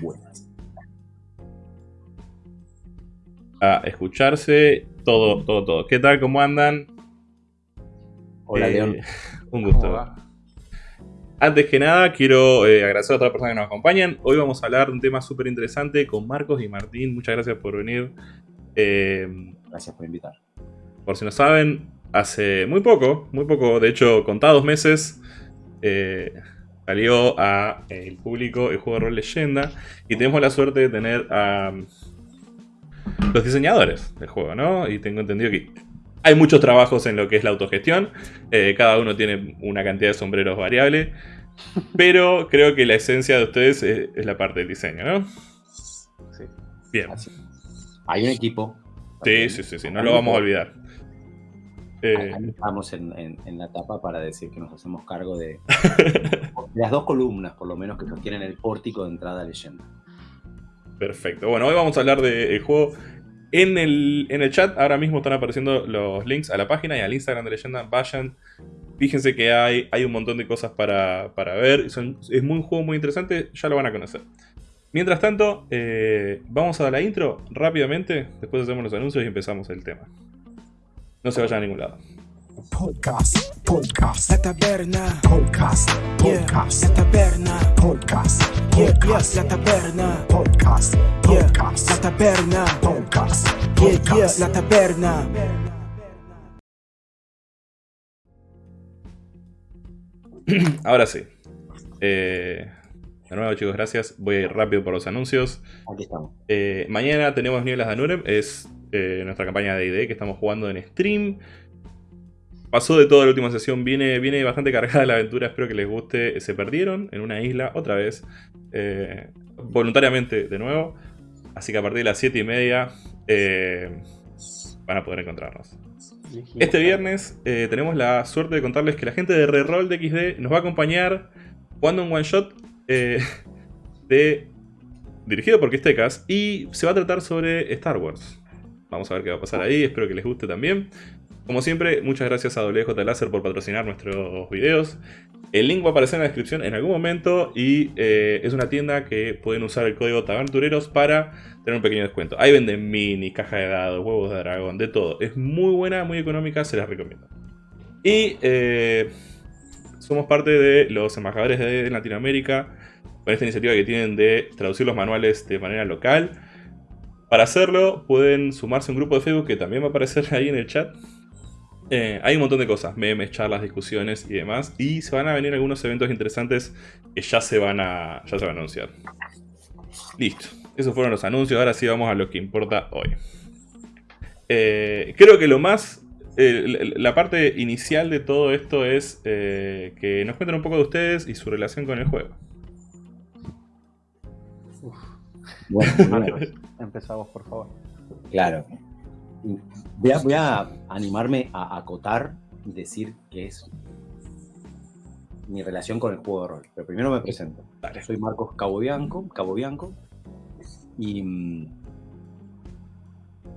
buenas. A escucharse todo, todo, todo. ¿Qué tal? ¿Cómo andan? Hola, Eh, León. Un gusto. Antes que nada, quiero eh, agradecer a todas las personas que nos acompañan. Hoy vamos a hablar de un tema súper interesante con Marcos y Martín. Muchas gracias por venir. Eh, Gracias por invitar. por si no saben, hace muy poco, muy poco, de hecho, contados meses, eh, salió a eh, el público el juego de rol Leyenda. Y tenemos la suerte de tener a mm, los diseñadores del juego, ¿no? Y tengo entendido que hay muchos trabajos en lo que es la autogestión. eh, cada uno tiene una cantidad de sombreros variable. Pero creo que la esencia de ustedes es, es la parte del diseño, ¿no? Sí, Bien. así. Hay un equipo. Sí, sí, sí, sí, no lo vamos a olvidar. Eh, estamos en, en- en la etapa para decir que nos hacemos cargo de, de las dos columnas, por lo menos, que sostienen el pórtico de entrada a leyenda. Perfecto. Bueno, hoy vamos a hablar del juego. En el, en el chat ahora mismo están apareciendo los links a la página y al Instagram de Leyenda. Vayan. Fíjense que hay, hay un montón de cosas para, para ver. Son- es muy, un juego muy interesante. Ya lo van a conocer. Mientras tanto, eh, vamos a dar la intro rápidamente. Después hacemos los anuncios y empezamos el tema. No se vayan a ningún lado. Podcast, podcast, La taberna, podcast, yeah, podcast, la taberna, podcast, podcast, la taberna, podcast, podcast, la taberna, podcast, podcast. la taberna. Ahora sí. Eh, de nuevo, chicos, gracias. Voy a ir rápido por los anuncios. Aquí estamos. Eh, mañana tenemos Nieblas de Anurem, es eh, nuestra campaña de ID que estamos jugando en stream. Pasó de toda la última sesión, viene, viene bastante cargada la aventura, espero que les guste. Se perdieron en una isla otra vez, eh, voluntariamente de nuevo. Así que a partir de las 7 y media eh, van a poder encontrarnos. Este viernes eh, tenemos la suerte de contarles que la gente de Reroll de XD nos va a acompañar jugando un one shot eh, dirigido por Quistecas y se va a tratar sobre Star Wars. Vamos a ver qué va a pasar ahí, espero que les guste también. Como siempre, muchas gracias a WJ Láser por patrocinar nuestros videos. El link va a aparecer en la descripción en algún momento y eh, es una tienda que pueden usar el código Tabertureros para tener un pequeño descuento. Ahí venden mini, caja de dados, huevos de dragón, de todo. Es muy buena, muy económica, se las recomiendo. Y eh, somos parte de los embajadores de Latinoamérica con esta iniciativa que tienen de traducir los manuales de manera local. Para hacerlo pueden sumarse a un grupo de Facebook que también va a aparecer ahí en el chat. Eh, hay un montón de cosas, memes, charlas, discusiones y demás. Y se van a venir algunos eventos interesantes que ya se van a, ya se van a anunciar. Listo. Esos fueron los anuncios. Ahora sí vamos a lo que importa hoy. Eh, creo que lo más... eh, la- parte inicial de todo esto es que nos cuenten un poco de ustedes y su relación con el juego. Bueno, bueno, Empezamos, por favor. claro. Voy a, voy a animarme a acotar y decir que es mi relación con el juego de rol. Pero primero me presento. Dale. Soy Marcos Cabo Bianco, Cabo Bianco y mm,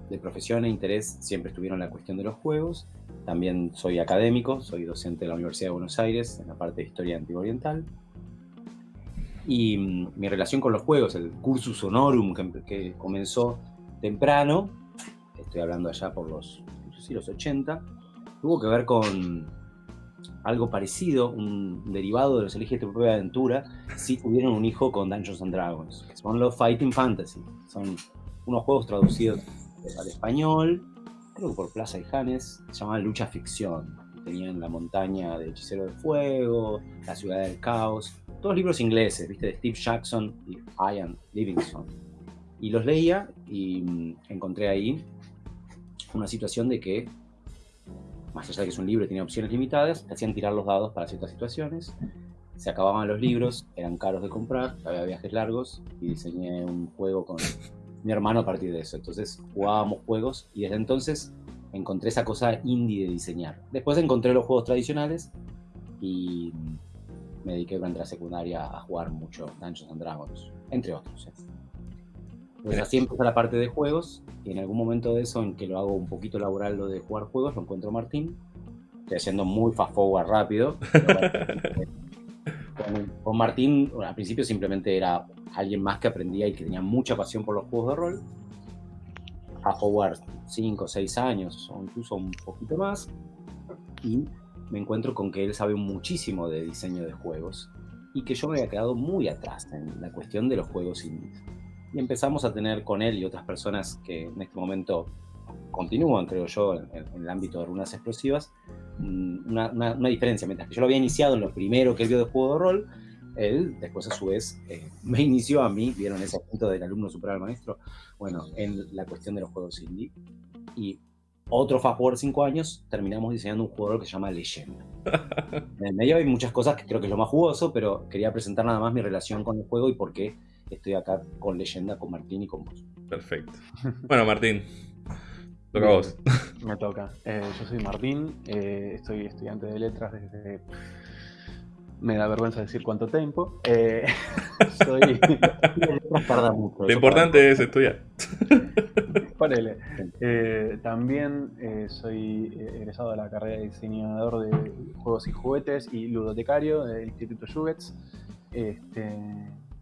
de profesión e interés siempre estuvieron en la cuestión de los juegos. También soy académico, soy docente de la Universidad de Buenos Aires en la parte de Historia Antigua Oriental. Y mm, mi relación con los juegos, el cursus honorum que, comenzó temprano, estoy hablando allá por los, si los 80, tuvo que ver con algo parecido, un derivado de los Elige tu propia aventura, si tuvieron un hijo con Dungeons and Dragons, que son los Fighting Fantasy. Son unos juegos traducidos al español, creo que por Plaza y Janes, se llamaban Lucha Ficción. Tenían La Montaña del Hechicero de Fuego, La Ciudad del Caos, todos libros ingleses, ¿viste? De Steve Jackson y Ian Livingstone. Y los leía y mm, encontré ahí una situación de que, más allá de que es un libro y tiene opciones limitadas, te hacían tirar los dados para ciertas situaciones. Se acababan los libros, eran caros de comprar, había viajes largos y diseñé un juego con mi hermano a partir de eso. Entonces jugábamos juegos y desde entonces encontré esa cosa indie de diseñar. Después encontré los juegos tradicionales y me dediqué durante la secundaria a jugar mucho Dungeons and Dragons, entre otros. ¿eh? Pues así empieza la parte de juegos y en algún momento de eso en que lo hago un poquito laboral lo de jugar juegos, lo encuentro Martín. Estoy haciendo muy fast forward rápido. pero con, con Martín al principio simplemente era alguien más que aprendía y que tenía mucha pasión por los juegos de rol. A jugar 5 o 6 años, o incluso un poquito más. Y me encuentro con que él sabe muchísimo de diseño de juegos y que yo me había quedado muy atrás en la cuestión de los juegos indies. Y empezamos a tener con él y otras personas que en este momento continúan, creo yo, en, en el ámbito de runas explosivas, mm, una, una- una diferencia. Mientras que yo lo había iniciado en lo primero que él vio de juego de rol, él después a su vez eh, me inició a mí, vieron ese punto del alumno superar al maestro, bueno, en la cuestión de los juegos indie. Y otro fast forward cinco años, terminamos diseñando un rol que se llama Leyenda. En el medio hay muchas cosas que creo que es lo más jugoso, pero quería presentar nada más mi relación con el juego y por qué estoy acá con Leyenda, con Martín y con vos. Perfecto. Bueno, Martín, toca a vos. Me toca. Eh, yo soy Martín, eh, estoy estudiante de letras desde... Me da vergüenza decir cuánto tiempo. Eh, soy... tarda mucho. Lo importante es estudiar. Ponele. Eh, también eh, soy egresado de la carrera de diseñador de juegos y juguetes y ludotecario del Instituto Jugets, este,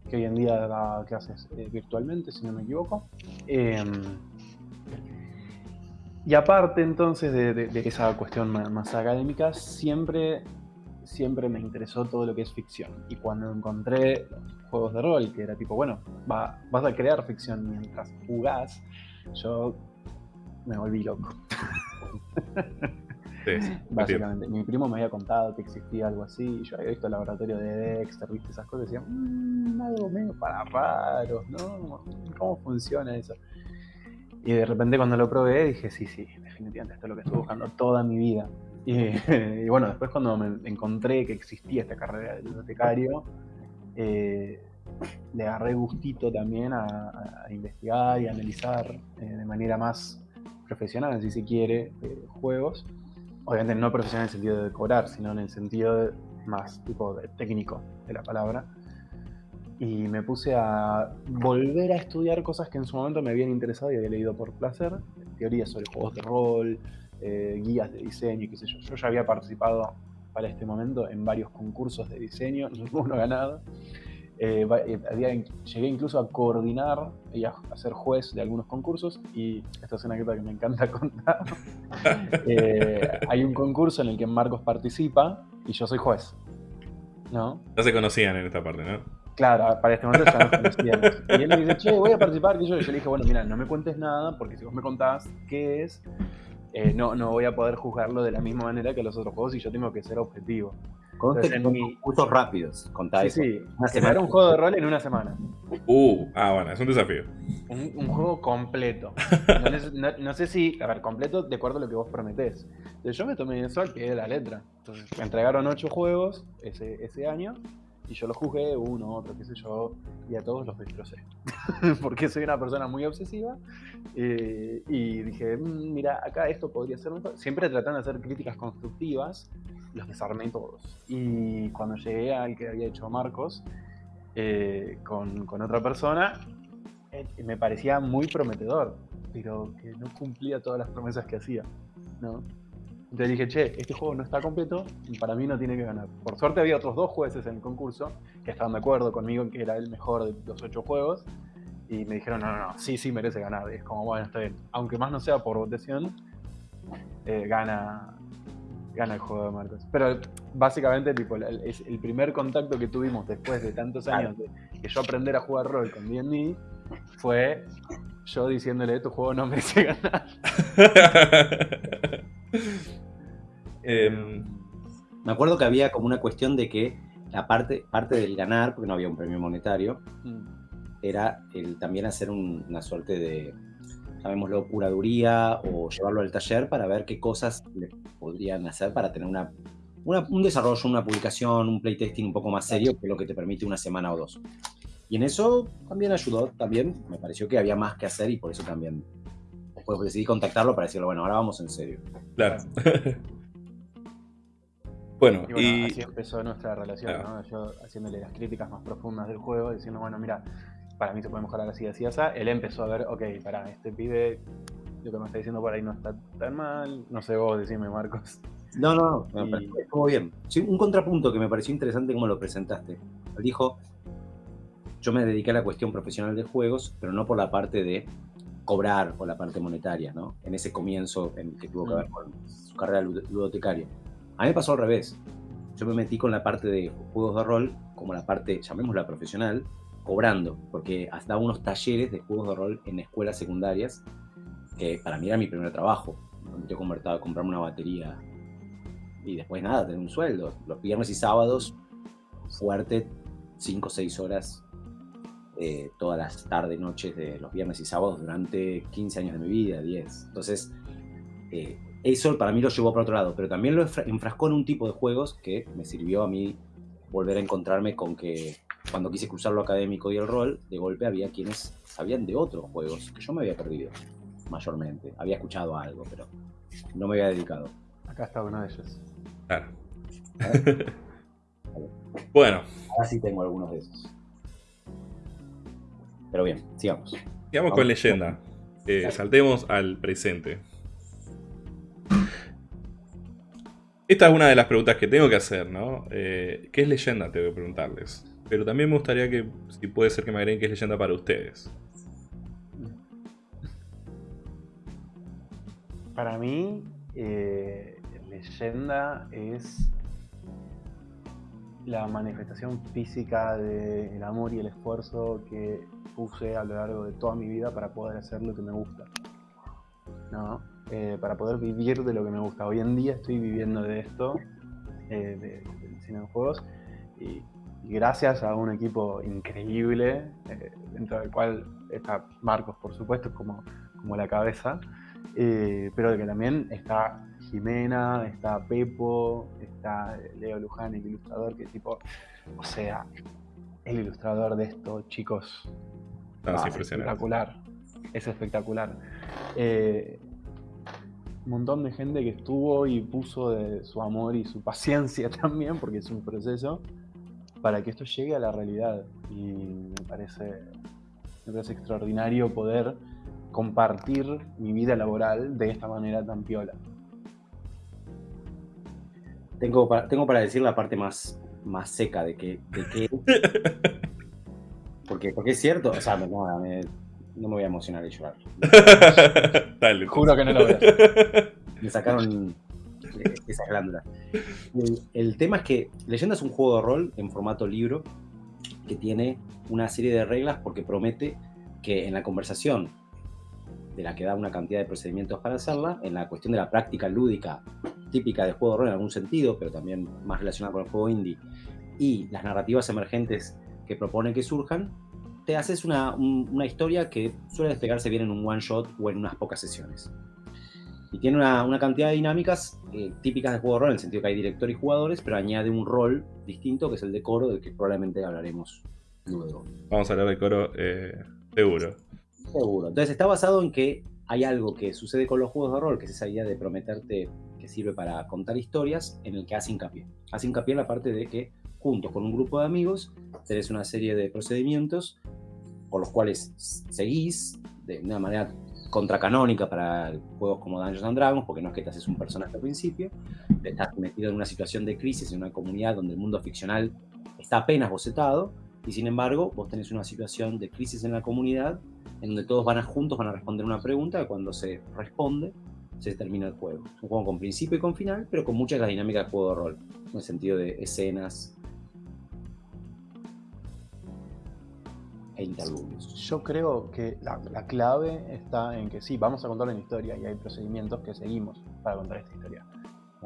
que hoy en día da clases virtualmente, si no me equivoco. Eh, y aparte entonces de, de- de esa cuestión más, académica, siempre, siempre me interesó todo lo que es ficción. Y cuando encontré juegos de rol, que era tipo, bueno, va- vas a crear ficción mientras jugás, yo me volví loco. Sí, sí, entiendo. Básicamente, mi primo me había contado que existía algo así, y yo había visto el laboratorio de Dexter, viste esas cosas, y decía, "Mm, algo medio para raros, ¿no? ¿Cómo funciona eso? Y de repente cuando lo probé dije, sí, sí, definitivamente esto es lo que estoy buscando toda mi vida. Y, y bueno, después cuando me encontré que existía esta carrera de bibliotecario, eh, le agarré gustito también a, investigar y analizar eh, de manera más profesional, si se quiere, eh, juegos. Obviamente no profesional en el sentido de decorar, sino en el sentido más tipo de técnico de la palabra. Y me puse a volver a estudiar cosas que en su momento me habían interesado y había leído por placer. Teorías sobre juegos de rol, eh, guías de diseño, y qué sé yo. Yo ya había participado para este momento en varios concursos de diseño, ninguno ganado. Eh, eh, había llegué incluso a coordinar y a, a ser juez de algunos concursos y esta es una anécdota que me encanta contar. Eh, hay un concurso en el que Marcos participa y yo soy juez. ¿No? Ya se conocían en esta parte, ¿no? Claro, para este momento ya nos conocíamos. Y él me dice, che, voy a participar. Y yo, yo le dije, bueno, mira, no me cuentes nada, porque si vos me contás qué es, eh, no, no voy a poder juzgarlo de la misma manera que los otros juegos y yo tengo que ser objetivo. Entonces, en mi- rápidos, contá Sí, eso. sí, Una semana. un juego de rol en una semana. Uh, ah, bueno, es un desafío. Un, un juego completo. No, neces- no- no sé si, a ver, completo de acuerdo a lo que vos prometés. Entonces yo me tomé eso al pie de la letra. Entonces me entregaron ocho juegos ese, ese año y yo los jugué uno, otro, qué sé yo, y a todos los destrocé. Porque soy una persona muy obsesiva eh, y dije, "Mm, mira, acá esto podría ser mejor. Siempre tratando de hacer críticas constructivas, los desarmé todos. Y cuando llegué al que había hecho Marcos, eh, con, con otra persona, eh, me parecía muy prometedor, pero que no cumplía todas las promesas que hacía. ¿no? Entonces dije, che, este juego no está completo y para mí no tiene que ganar. Por suerte había otros dos jueces en el concurso que estaban de acuerdo conmigo en que era el mejor de los ocho juegos y me dijeron, no, no, no, sí, sí merece ganar. Y es como, bueno, está bien. Aunque más no sea por votación, eh, gana, gana el juego de Marcos. Pero básicamente, tipo, el, es el primer contacto que tuvimos después de tantos años de que yo aprender a jugar rol con D&D fue yo diciéndole, tu juego no merece ganar. Em, Me acuerdo que había como una cuestión de que la parte, parte del ganar, porque no había un premio monetario, Mm. era el también hacer un- una suerte de, llamémoslo, curaduría o llevarlo al taller para ver qué cosas le podrían hacer para tener una, una- un desarrollo, una publicación, un playtesting un poco más serio que lo que te permite una semana o dos. Y en eso también ayudó, también me pareció que había más que hacer y por eso también después decidí contactarlo para decirle, bueno, ahora vamos en serio. claro. bueno, Y bueno, y. así empezó nuestra relación. ¿no? Yo haciéndole las críticas más profundas del juego, diciendo, bueno, mira, para mí se puede mejorar así, así, así. Él empezó a ver, ok, para este pibe, lo que me está diciendo por ahí no está tan mal. No sé vos, decime, Marcos. No, no, no, Y- estuvo bien. Sí, un contrapunto que me pareció interesante como lo presentaste. Él dijo, yo me dediqué a la cuestión profesional de juegos, pero no por la parte de cobrar o la parte monetaria, ¿no? En ese comienzo en que tuvo que ver con su carrera lud- ludotecaria. A mí me pasó al revés. Yo me metí con la parte de juegos de rol, como la parte, llamémosla profesional, cobrando, porque hasta unos talleres de juegos de rol en escuelas secundarias, que para mí era mi primer trabajo. donde Yo convertaba a comprarme una batería y después nada, tener un sueldo. Los viernes y sábados, fuerte, 5 o 6 horas eh, todas las tardes, noches de los viernes y sábados durante 15 años de mi vida, 10. Entonces, eh, eso para mí lo llevó para otro lado, pero también lo enfra- enfrascó en un tipo de juegos que me sirvió a mí volver a encontrarme con que cuando quise cruzar lo académico y el rol, de golpe había quienes sabían de otros juegos que yo me había perdido, mayormente. Había escuchado algo, pero no me había dedicado. Acá está uno de ellos. Claro. bueno, Ahora sí tengo algunos de esos. Pero bien, sigamos. sigamos con leyenda. Eh, saltemos al presente. Esta es una de las preguntas que tengo que hacer, ¿no? Eh, ¿Qué es leyenda? Tengo que preguntarles. Pero también me gustaría que, si puede ser que me agreguen qué es leyenda para ustedes. Para mí, eh, leyenda es la manifestación física del amor y el esfuerzo que puse a lo largo de toda mi vida para poder hacer lo que me gusta. ¿no? Eh, para poder vivir de lo que me gusta. Hoy en día estoy viviendo de esto, eh, de- del cine de juegos, y, y gracias a un equipo increíble, eh, dentro del cual está Marcos, por supuesto, como, como la cabeza, eh, pero que también está Jimena, está Pepo, está Leo Luján, el ilustrador, que tipo, o sea, el ilustrador de esto, chicos, No, es ah, espectacular, es espectacular. Eh, un montón de gente que estuvo y puso de su amor y su paciencia también, porque es un proceso, para que esto llegue a la realidad. Y me parece, me parece extraordinario poder compartir mi vida laboral de esta manera tan piola. Tengo para, tengo para decir la parte más, más seca de que, de que porque, porque es cierto, o sea, no, me- no me voy a emocionar y llorar. Dale. Juro que no lo veo. Me sacaron eh, esas glándulas. El, el tema es que Leyenda es un juego de rol en formato libro que tiene una serie de reglas porque promete que en la conversación de la que da una cantidad de procedimientos para hacerla, en la cuestión de la práctica lúdica típica de juego de rol en algún sentido, pero también más relacionada con el juego indie, y las narrativas emergentes que propone que surjan, te haces una, un- una historia que suele despegarse bien en un one shot o en unas pocas sesiones. Y tiene una, una cantidad de dinámicas eh, típicas de juego de rol, en el sentido que hay director y jugadores, pero añade un rol distinto, que es el de coro, del que probablemente hablaremos luego. Vamos a hablar de coro, eh, seguro. Seguro. Entonces está basado en que hay algo que sucede con los juegos de rol, que es esa idea de prometerte que sirve para contar historias, en el que hace hincapié. Hace hincapié en la parte de que, juntos con un grupo de amigos, tenés una serie de procedimientos por los cuales seguís de una manera contracanónica para juegos como Dungeons and Dragons, porque no es que te haces un personaje al principio, estás metido en una situación de crisis en una comunidad donde el mundo ficcional está apenas bocetado, y sin embargo vos tenés una situación de crisis en la comunidad en donde todos van a juntos, van a responder una pregunta, y cuando se responde, se termina el juego. Un juego con principio y con final, pero con muchas de las dinámicas de juego de rol, en el sentido de escenas e interludios. Yo creo que la, la clave está en que sí, vamos a contar una historia y hay procedimientos que seguimos para contar esta historia.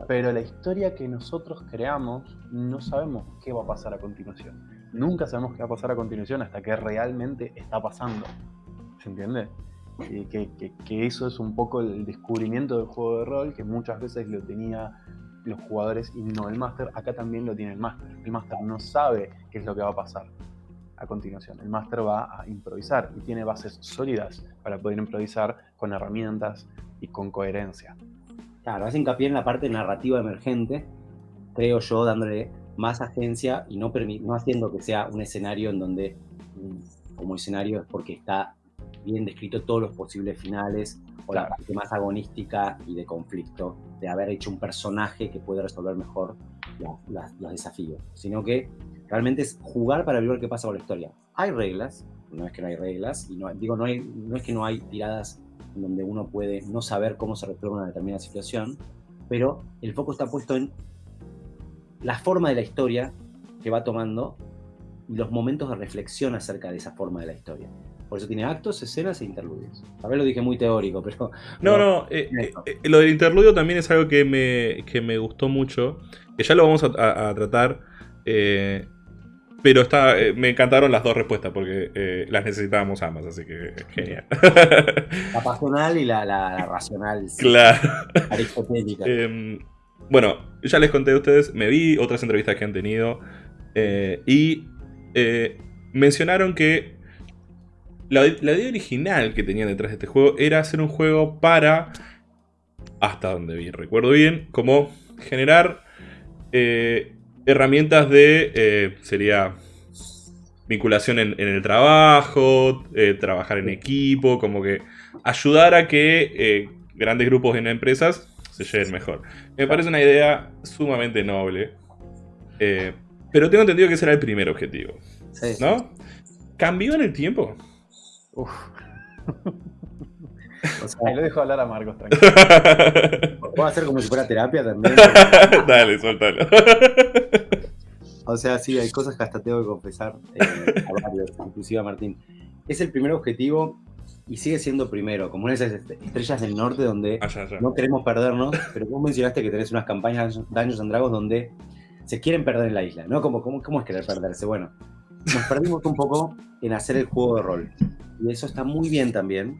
Pero la historia que nosotros creamos no sabemos qué va a pasar a continuación. Nunca sabemos qué va a pasar a continuación hasta que realmente está pasando. ¿Se entiende? Y que, que- que eso es un poco el descubrimiento del juego de rol que muchas veces lo tenía los jugadores y no el máster. Acá también lo tiene el máster. El máster no sabe qué es lo que va a pasar a continuación. El máster va a improvisar y tiene bases sólidas para poder improvisar con herramientas y con coherencia. Claro, hace hincapié en la parte narrativa emergente, creo yo, dándole más agencia y no, no haciendo que sea un escenario en donde, como escenario, es porque está bien descrito todos los posibles finales o la parte más agonística y de conflicto, de haber hecho un personaje que puede resolver mejor los desafíos, sino que Realmente es jugar para ver qué pasa con la historia. Hay reglas, no es que no hay reglas, y no, digo, no, hay, no es que no hay tiradas en donde uno puede no saber cómo se resuelve una determinada situación, pero el foco está puesto en la forma de la historia que va tomando y los momentos de reflexión acerca de esa forma de la historia. Por eso tiene actos, escenas e interludios. A ver, lo dije muy teórico, pero... No, no, eh, eh, eh, lo del interludio también es algo que me, que me gustó mucho, que ya lo vamos a, a- a tratar, eh, pero está, eh, me encantaron las dos respuestas porque eh, las necesitábamos ambas, así que genial. La pasional y la, la- la racional, claro. aristotélica. Eh, bueno, ya les conté a ustedes, me vi otras entrevistas que han tenido eh, y eh, mencionaron que la, la idea original que tenían detrás de este juego era hacer un juego para, hasta donde bien recuerdo bien, como generar eh, herramientas de, eh, sería vinculación en, en el trabajo, eh, trabajar en equipo, como que ayudar a que eh, grandes grupos en empresas se lleven mejor. Me parece una idea sumamente noble. pero tengo entendido que ese era el primer objetivo, Sí. ¿no? ¿Cambió en el tiempo? Uf, O sea, ahí lo dejo hablar a Marcos, tranquilo. puedo hacer como si fuera terapia también. Dale, suéltalo. O sea, sí, hay cosas que hasta tengo que confesar eh, a varios, inclusive a Martín. Es el primer objetivo y sigue siendo primero, como una de esas est- estrellas del norte donde Allá, allá. no queremos perdernos, pero vos mencionaste que tenés unas campañas de Dungeons and Dragons donde se quieren perder en la isla, ¿no? Como, ¿Cómo, cómo es querer perderse? Bueno, nos perdimos un poco en hacer el juego de rol. Y eso está muy bien también.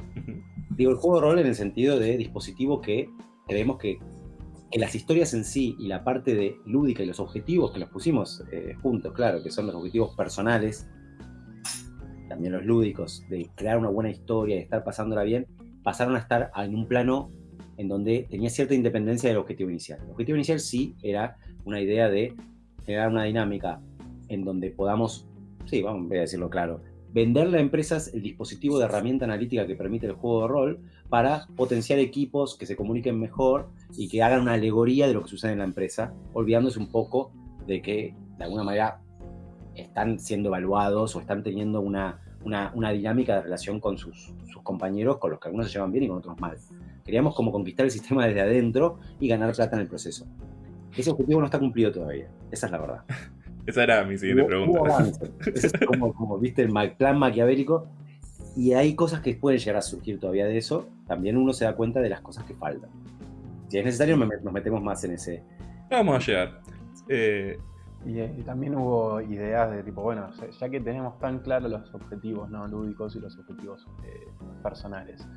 Digo, el juego de rol en el sentido de dispositivo que creemos que, que las historias en sí y la parte de lúdica y los objetivos que los pusimos eh, juntos, claro, que son los objetivos personales, también los lúdicos, de crear una buena historia y estar pasándola bien, pasaron a estar en un plano en donde tenía cierta independencia del objetivo inicial. El objetivo inicial sí era una idea de generar una dinámica en donde podamos, sí, vamos voy a decirlo claro, venderle a empresas el dispositivo de herramienta analítica que permite el juego de rol para potenciar equipos que se comuniquen mejor y que hagan una alegoría de lo que sucede en la empresa, olvidándose un poco de que de alguna manera están siendo evaluados o están teniendo una, una, una dinámica de relación con sus, sus compañeros, con los que algunos se llevan bien y con otros mal. Queríamos como conquistar el sistema desde adentro y ganar plata en el proceso. Ese objetivo no está cumplido todavía, esa es la verdad. Esa era mi siguiente Hubo- pregunta. hubo avance. Es como, como, viste, el plan maquiavélico. Y hay cosas que pueden llegar a surgir todavía de eso. También uno se da cuenta de las cosas que faltan. Si es necesario, me- nos metemos más en ese. Vamos a llegar. Eh, Y, eh, y también hubo ideas de tipo, bueno, ya- ya que tenemos tan claros los objetivos no lúdicos y los objetivos eh, personales,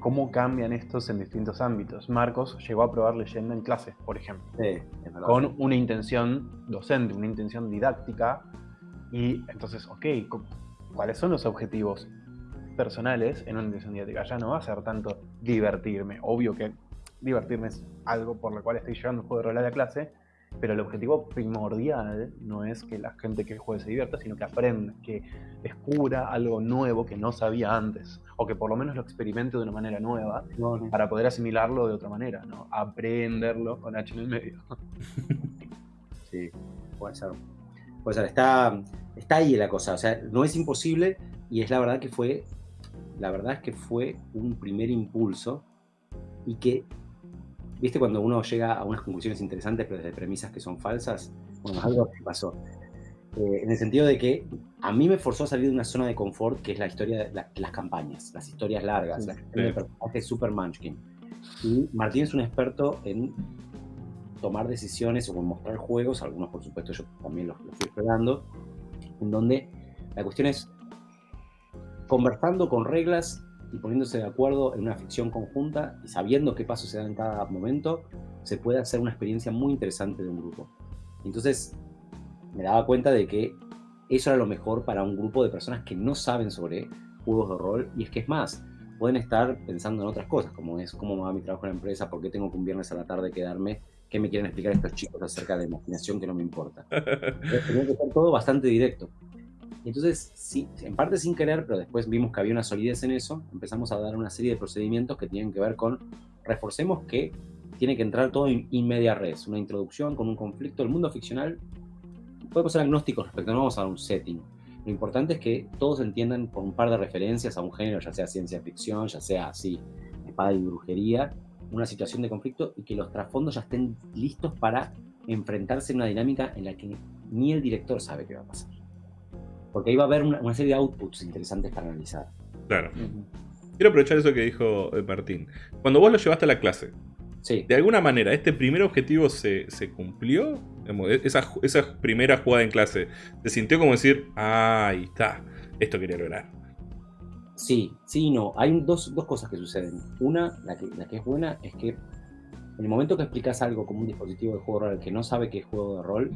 ¿cómo cambian estos en distintos ámbitos? Marcos llegó a probar leyenda en clase, por ejemplo, Sí, con una intención docente, una intención didáctica, y entonces, ok, cu- ¿cuáles son los objetivos personales en una intención didáctica? Ya no va a ser tanto divertirme, obvio que divertirme es algo por lo cual estoy llevando un juego de rol a la clase, pero el objetivo primordial no es que la gente que juegue se divierta, sino que aprenda, que descubra algo nuevo que no sabía antes, o que por lo menos lo experimente de una manera nueva para poder asimilarlo de otra manera, ¿no? Aprenderlo con H en el medio. Sí, puede ser. Puede ser. Está, está ahí la cosa. O sea, no es imposible y es la verdad que fue. La verdad es que fue un primer impulso y que. ¿Viste cuando uno llega a unas conclusiones interesantes pero desde premisas que son falsas? Bueno, algo que pasó. Eh, en el sentido de que a mí me forzó a salir de una zona de confort que es la historia de la- las campañas, las historias largas, Sí, la de sí. personajes super munchkin. Y Martín es un experto en tomar decisiones o en mostrar juegos, algunos por supuesto yo también los, los fui explorando, en donde la cuestión es conversando con reglas y poniéndose de acuerdo en una ficción conjunta y sabiendo qué pasos se dan en cada momento, se puede hacer una experiencia muy interesante de un grupo. Entonces me daba cuenta de que eso era lo mejor para un grupo de personas que no saben sobre juegos de rol y es que es más, pueden estar pensando en otras cosas, como es cómo va mi trabajo en la empresa, por qué tengo que un viernes a la tarde quedarme, qué me quieren explicar estos chicos acerca de imaginación que no me importa. Tenía que ser todo bastante directo. Entonces, en parte sin querer, pero después vimos que había una solidez en eso, empezamos a dar una serie de procedimientos que tienen que ver con, reforcemos que tiene que entrar todo in media res, una introducción con un conflicto. El mundo ficcional podemos ser agnósticos respecto, no vamos a dar un setting. Lo importante es que todos entiendan por un par de referencias a un género, ya sea ciencia ficción, ya sea así, espada y brujería, una situación de conflicto y que los trasfondos ya estén listos para enfrentarse en una dinámica en la que ni el director sabe qué va a pasar. Porque ahí va a haber una, una serie de outputs interesantes para analizar. Claro. Quiero aprovechar eso que dijo eh, Martín. Cuando vos lo llevaste a la clase, Sí, de alguna manera, ¿este primer objetivo se, se cumplió? E- esa, esa primera jugada en clase, ¿se sintió como decir, ah, ahí está, esto quería lograr? Sí, sí y no. Hay dos, dos cosas que suceden. Una, la que, la que es buena, es que en el momento que explicas algo como un dispositivo de juego de rol al que no sabe qué es juego de rol,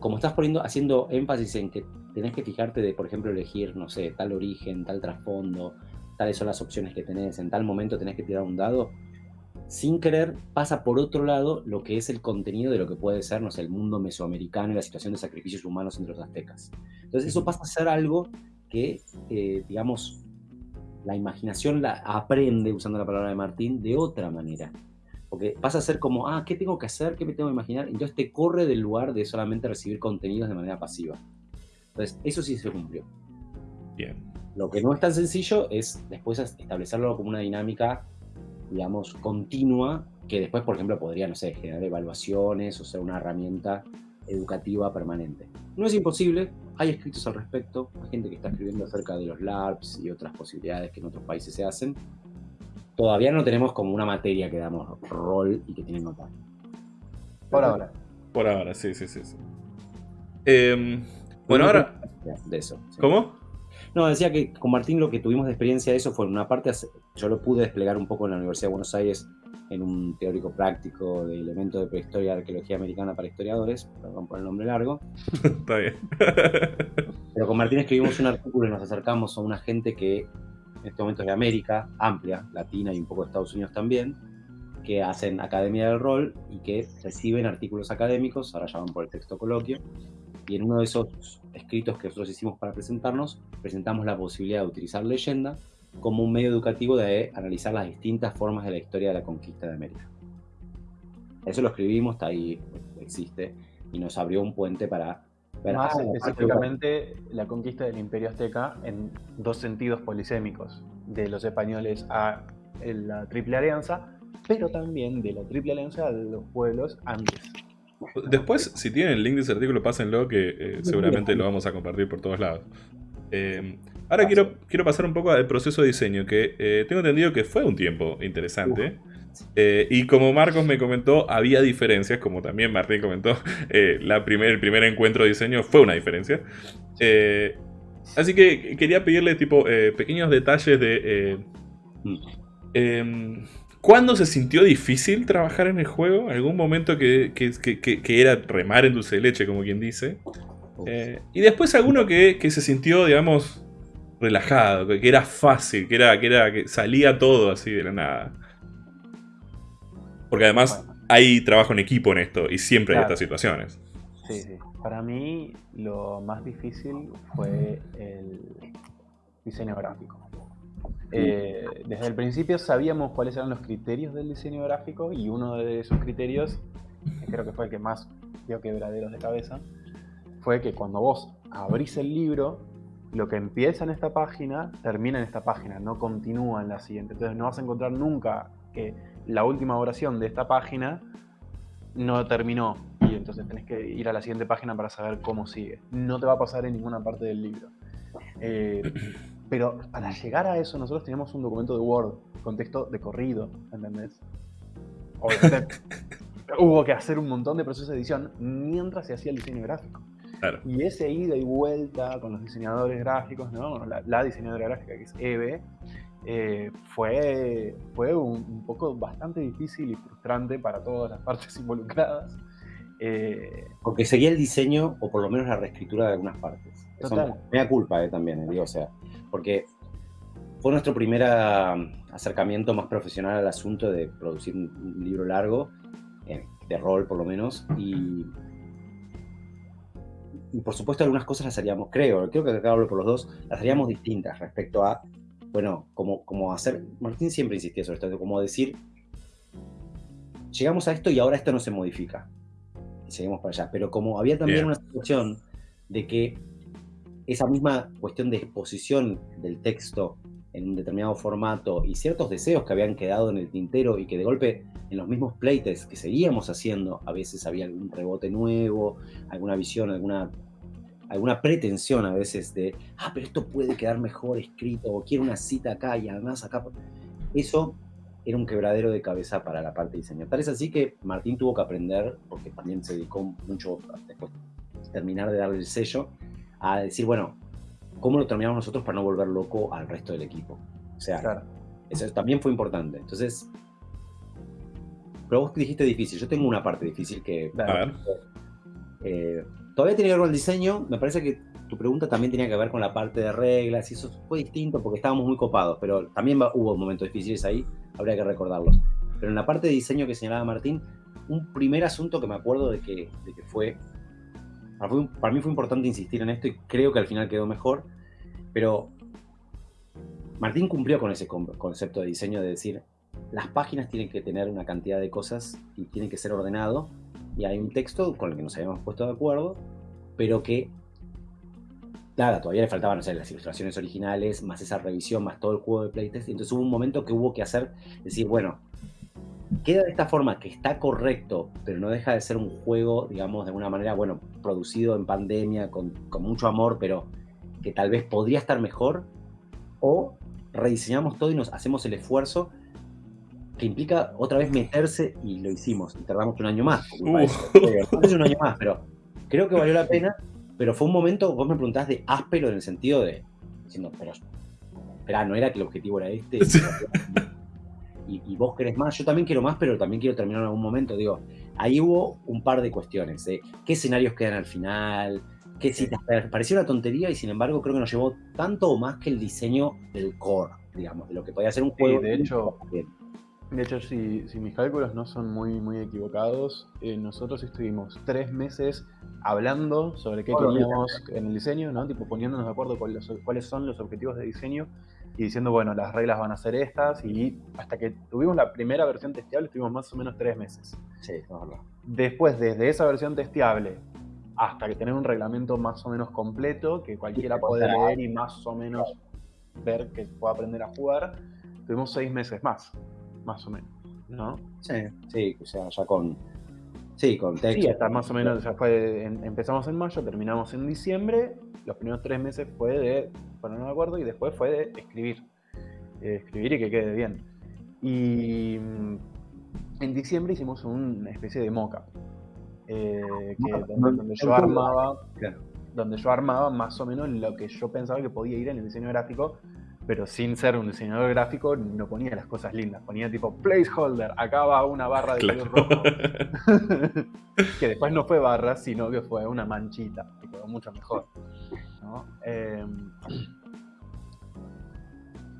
como estás poniendo, haciendo énfasis en que tenés que fijarte de, por ejemplo, elegir, no sé, tal origen, tal trasfondo, tales son las opciones que tenés, en tal momento tenés que tirar un dado, sin querer pasa por otro lado lo que es el contenido de lo que puede ser, no sé, el mundo mesoamericano y la situación de sacrificios humanos entre los aztecas. Entonces eso pasa a ser algo que, eh, digamos, la imaginación la aprende, usando la palabra de Martín, de otra manera. Porque pasa a ser como, ah, ¿qué tengo que hacer? ¿Qué me tengo que imaginar? Entonces te corre del lugar de solamente recibir contenidos de manera pasiva. Entonces, eso sí se cumplió. Bien. Lo que no es tan sencillo es después establecerlo como una dinámica, digamos, continua, que después, por ejemplo, podría, no sé, generar evaluaciones o ser una herramienta educativa permanente. No es imposible, hay escritos al respecto, hay gente que está escribiendo acerca de los LARPs y otras posibilidades que en otros países se hacen. Todavía no tenemos como una materia que damos rol y que tiene nota. Por ahora. Por ahora, sí, sí, sí. sí. Em, bueno, ahora... De eso. sí. ¿Cómo? No, decía que con Martín lo que tuvimos de experiencia de eso fue, en una parte, yo lo pude desplegar un poco en la Universidad de Buenos Aires en un teórico práctico de elementos de prehistoria y arqueología americana para historiadores, perdón por el nombre largo, Está bien. pero con Martín escribimos un artículo y nos acercamos a una gente que en este momento es de América, amplia, latina y un poco de Estados Unidos también, que hacen academia del rol y que reciben artículos académicos, ahora llaman por el texto coloquio, y en uno de esos escritos que nosotros hicimos para presentarnos, presentamos la posibilidad de utilizar leyenda como un medio educativo de analizar las distintas formas de la historia de la conquista de América. Eso lo escribimos, está ahí, existe, y nos abrió un puente para Más ah, específicamente la conquista del Imperio Azteca en dos sentidos polisémicos, de los españoles a la Triple Alianza, pero también de la Triple Alianza a los pueblos antes. Después, si tienen el link de ese artículo, pásenlo, que eh, seguramente lo vamos a compartir por todos lados. Eh, ahora quiero, quiero pasar un poco al proceso de diseño, que eh, tengo entendido que fue un tiempo interesante. Eh, y como Marcos me comentó, había diferencias, como también Martín comentó, eh, la primer, el primer encuentro de diseño fue una diferencia. Eh, así que quería pedirle tipo pequeños detalles de... em, ¿Cuándo se sintió difícil trabajar en el juego? ¿Algún momento que, que- que- era remar en dulce de leche, como quien dice? Y después alguno que, que se sintió, digamos, relajado, que, que era fácil, que era, que era que salía todo así de la nada. Porque además Bueno. hay trabajo en equipo en esto y siempre hay Claro. estas situaciones. Sí, sí. Para mí lo más difícil fue el diseño gráfico. Eh, desde el principio sabíamos cuáles eran los criterios del diseño gráfico y uno de esos criterios, que creo que fue el que más dio quebraderos de cabeza, fue que cuando vos abrís el libro, lo que empieza en esta página termina en esta página, no continúa en la siguiente. Entonces no vas a encontrar nunca que la última oración de esta página no terminó y entonces tenés que ir a la siguiente página para saber cómo sigue. No te va a pasar en ninguna parte del libro. Eh, pero para llegar a eso nosotros teníamos un documento de Word con texto de corrido, ¿entendés? Obviamente hubo que hacer un montón de procesos de edición mientras se hacía el diseño gráfico. Claro. Y ese ida y vuelta con los diseñadores gráficos, ¿no? La, la diseñadora gráfica que es Eve, eh, fue, fue un, un poco bastante difícil y frustrante para todas las partes involucradas. Eh, Porque seguía el diseño, o por lo menos la reescritura de algunas partes. Eso Total. me da culpa eh, también, digo, o sea, porque fue nuestro primer acercamiento más profesional al asunto de producir un, un libro largo, de rol por lo menos, y, y por supuesto algunas cosas las haríamos, creo, creo que acá hablo por los dos, las haríamos distintas respecto a, bueno, como, como hacer, Martín siempre insistía sobre esto, como decir, llegamos a esto y ahora esto no se modifica y seguimos para allá. Pero como había también Bien. una situación de que esa misma cuestión de exposición del texto en un determinado formato y ciertos deseos que habían quedado en el tintero y que de golpe en los mismos playtests que seguíamos haciendo, a veces había algún rebote nuevo, alguna visión, alguna, alguna pretensión a veces de, ah, pero esto puede quedar mejor escrito, o quiero una cita acá y además acá. Eso era un quebradero de cabeza para la parte de diseño. Tal es así que Martín tuvo que aprender, porque también se dedicó mucho después de terminar de darle el sello, a decir, bueno, ¿cómo lo terminamos nosotros para no volver loco al resto del equipo? O sea, Claro. eso también fue importante. Entonces, pero vos dijiste difícil. Yo tengo una parte difícil que A ver. eh, todavía tiene que ver con el diseño. Me parece que tu pregunta también tenía que ver con la parte de reglas y eso fue distinto porque estábamos muy copados, pero también hubo momentos difíciles ahí, habría que recordarlos. Pero en la parte de diseño que señalaba Martín, un primer asunto que me acuerdo de que, de que fue, para, mí fue importante insistir en esto y creo que al final quedó mejor, pero Martín cumplió con ese con- concepto de diseño de decir, las páginas tienen que tener una cantidad de cosas y tienen que ser ordenado y hay un texto con el que nos habíamos puesto de acuerdo, pero que nada, todavía le faltaban no sé, las ilustraciones originales, más esa revisión, más todo el juego de playtest. Y entonces hubo un momento que hubo que hacer, decir, bueno, queda de esta forma que está correcto, pero no deja de ser un juego, digamos, de alguna manera, bueno, producido en pandemia, con, con mucho amor, pero que tal vez podría estar mejor, o rediseñamos todo y nos hacemos el esfuerzo que implica otra vez meterse y lo hicimos. Y tardamos un año más. Uh. si un año más, pero creo que valió la pena. Pero fue un momento, vos me preguntás de áspero en el sentido de, diciendo, pero, espera, no era que el objetivo era este. Sí. Y, y vos querés más, yo también quiero más, pero también quiero terminar en algún momento. Digo, ahí hubo un par de cuestiones, de qué escenarios quedan al final, qué citas. Parecía una tontería y sin embargo creo que nos llevó tanto o más que el diseño del core, digamos, de lo que podía ser un Sí, juego. de hecho, Bien. De hecho, si, si mis cálculos no son muy, muy equivocados, eh, nosotros estuvimos tres meses hablando sobre qué queríamos en el diseño, ¿no? Tipo poniéndonos de acuerdo con los- cuáles son los objetivos de diseño y diciendo, bueno, las reglas van a ser estas y hasta que tuvimos la primera versión testeable estuvimos más o menos tres meses. Sí, es verdad. Después, desde esa versión testeable hasta que tener un reglamento más o menos completo que cualquiera Sí, puede leer y más o menos ver que pueda aprender a jugar, tuvimos seis meses más, más o menos, ¿no? Sí, sí, o sea, ya con. Sí, con texto. Sí, hasta más o menos, ya fue, en- empezamos en mayo, terminamos en diciembre, los primeros tres meses fue de ponernos de acuerdo y después fue de escribir, Eh, escribir y que quede bien. Y mm, en diciembre hicimos una especie de mock-up, eh, que- Mock-up, donde, donde yo armaba, Claro. donde yo armaba más o menos lo que yo pensaba que podía ir en el diseño gráfico, pero sin ser un diseñador gráfico no ponía las cosas lindas, ponía tipo placeholder, acá va una barra de color Claro. rojo. que después no fue barra, sino que fue una manchita, que quedó mucho mejor. ¿no? Eh,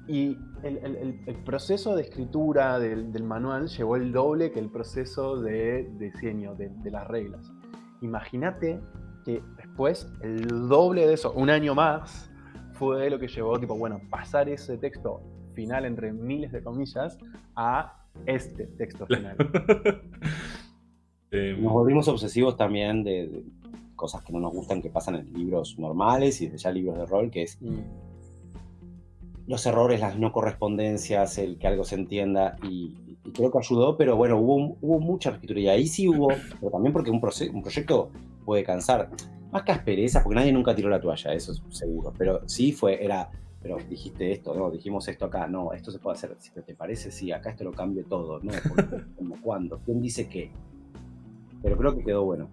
y el, el- el- el proceso de escritura del, del manual llevó el doble que el proceso de diseño de, de las reglas. Imagínate que después el doble de eso, un año más, fue lo que llevó, tipo, bueno, pasar ese texto final entre miles de comillas a este texto final. Eh, Nos volvimos obsesivos también de, de cosas que no nos gustan que pasan en libros normales y desde ya libros de rol, que es Y- los errores, las no correspondencias, el que algo se entienda y, y creo que ayudó, pero bueno, hubo, hubo mucha escritura y ahí sí hubo, pero también porque un, un proyecto puede cansar, más que aspereza, porque nadie nunca tiró la toalla, eso es seguro, pero sí fue, era, pero dijiste esto, no, dijimos esto acá, no, esto se puede hacer, si te parece, sí, acá esto lo cambio todo, no. ¿cuándo? ¿Quién dice qué? Pero creo que quedó bueno.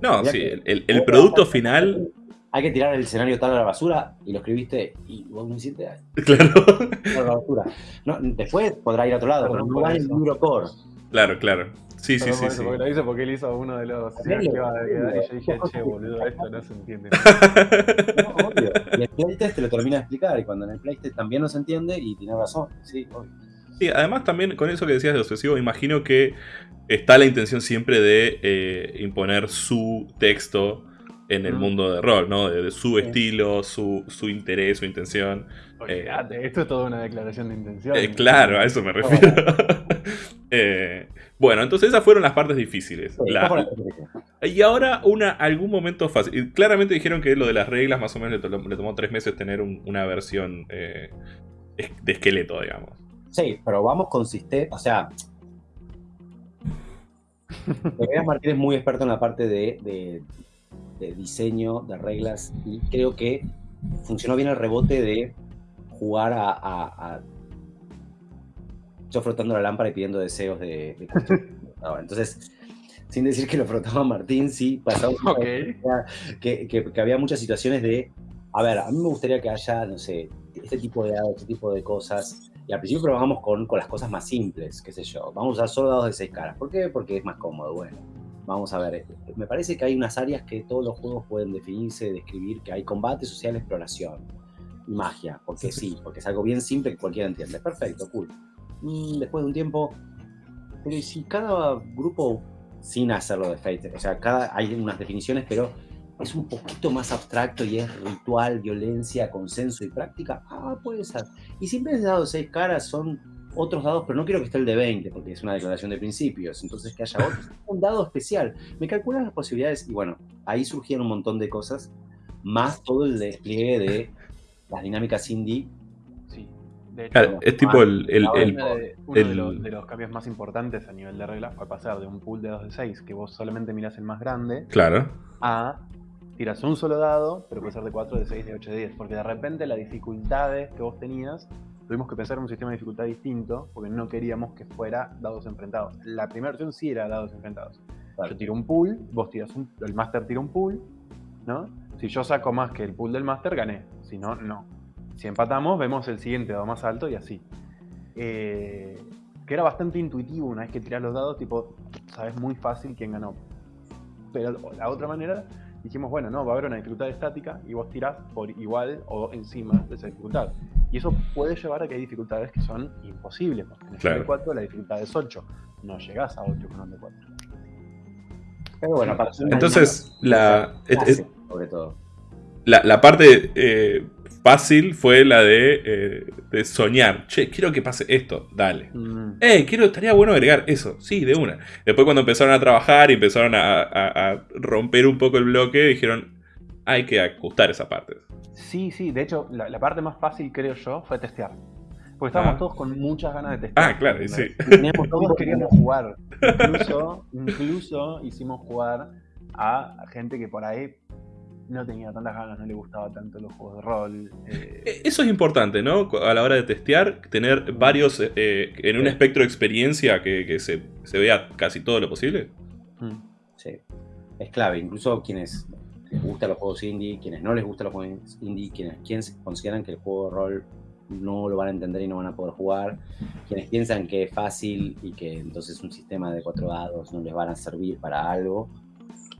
no, Mirá sí, que- el, el- el producto final. Hay que tirar el escenario tal a la basura y lo escribiste y vos no hiciste "Ay, Claro, a la basura. No, después podrá ir a otro lado, pero no va en el libro core. claro, claro. Sí, sí, sí, por eso, sí. Porque lo dice porque él hizo uno de los Horrible, que iba a quedar y yo dije, che, boludo, esto no se entiende. No, obvio. Y el playtest te lo termina de explicar y cuando en el playtest también no se entiende y tiene razón. Sí, obvio. Sí, además también con eso que decías de obsesivo, imagino que está la intención siempre de eh, imponer su texto en el Mm. mundo de rol, ¿no? De, de su estilo, su, su interés, su intención. Olvídate, esto es toda una declaración de intención. Eh, claro, a eso me refiero. Eh, bueno, entonces esas fueron las partes difíciles. Sí, La- y ahora una, algún momento fácil. Y Claramente dijeron que lo de las reglas más o menos le, to- le tomó tres meses tener un- una versión eh, de esqueleto, digamos. Sí, pero vamos con sistema, o sea... Andreas Martín es muy experto en la parte de, de- de diseño, de reglas, y creo que funcionó bien el rebote de jugar a... a- a- yo frotando la lámpara y pidiendo deseos de... de Entonces, sin decir que lo frotaba Martín, sí, pasaba Ok. que, que- que había muchas situaciones de, a ver, a mí me gustaría que haya, no sé, este tipo de dados, este tipo de cosas. Y al principio trabajamos con, con las cosas más simples, qué sé yo. Vamos a usar solo dados de seis caras. ¿Por qué? Porque es más cómodo. Bueno, vamos a ver. Me parece que hay unas áreas que todos los juegos pueden definirse, describir, que hay combate, social, exploración magia. Porque sí, porque es algo bien simple que cualquiera entiende. Perfecto, cool. Mm, después de un tiempo, pero ¿y si cada grupo, sin hacerlo de Fate, o sea, cada, hay unas definiciones, pero es un poquito más abstracto y es ritual, violencia, consenso y práctica, ah, puede ser. Y si en vez de dados de seis caras son otros dados, pero no quiero que esté el de 20, porque es una declaración de principios, entonces que haya otro, un dado especial. Me calculan las posibilidades y bueno, ahí surgieron un montón de cosas, más todo el despliegue de las dinámicas indie. Sí. De hecho, Claro, es tipo el- el- uno el- de, uno de los, de los cambios más importantes a nivel de reglas fue pasar de un pool de 2 de 6, que vos solamente mirás el más grande, Claro. a tiras un solo dado, pero puede ser de 4, de 6, de 8, de 10. Porque de repente las dificultades que vos tenías, tuvimos que pensar en un sistema de dificultad distinto, porque no queríamos que fuera dados enfrentados. La primera versión sí era dados enfrentados. Claro. Yo tiro un pool, vos tiras un, el máster tira un pool, ¿no? Si yo saco más que el pool del máster, gané. Si no, no. Si empatamos, vemos el siguiente dado más alto y así. Eh, que era bastante intuitivo una vez que tirás los dados, tipo, sabes muy fácil quién ganó. Pero la otra manera, dijimos, bueno, no, va a haber una dificultad estática y vos tirás por igual o encima de esa dificultad. Y eso puede llevar a que hay dificultades que son imposibles. porque En el Claro. 4 la dificultad es 8. No llegás a 8 con un de 4. Pero bueno, para Entonces, la, es- es- sobre todo. la, la parte eh, fácil fue la de, eh, de soñar. Che, quiero que pase esto, dale. Mm. Eh, quiero, estaría bueno agregar eso, sí, de una. Después cuando empezaron a trabajar y empezaron a, a- a romper un poco el bloque, dijeron, hay que ajustar esa parte. Sí, sí, de hecho, la, la parte más fácil, creo yo, fue testear. Porque estábamos Ah. todos con muchas ganas de testear. Ah, claro, y sí. Teníamos Todos queríamos jugar. Incluso, incluso hicimos jugar a gente que por ahí no tenía tantas ganas, no le gustaba tanto los juegos de rol. eh, Eh, Eso es importante, ¿no? A la hora de testear, tener varios eh, en un Sí. espectro de experiencia que, que se, se vea casi todo lo posible. mm. Sí, es clave. Incluso quienes les gustan los juegos indie, quienes no les gustan los juegos indie, quienes, quienes consideran que el juego de rol no lo van a entender y no van a poder jugar, quienes piensan que es fácil y que entonces un sistema de cuatro dados no les van a servir para algo.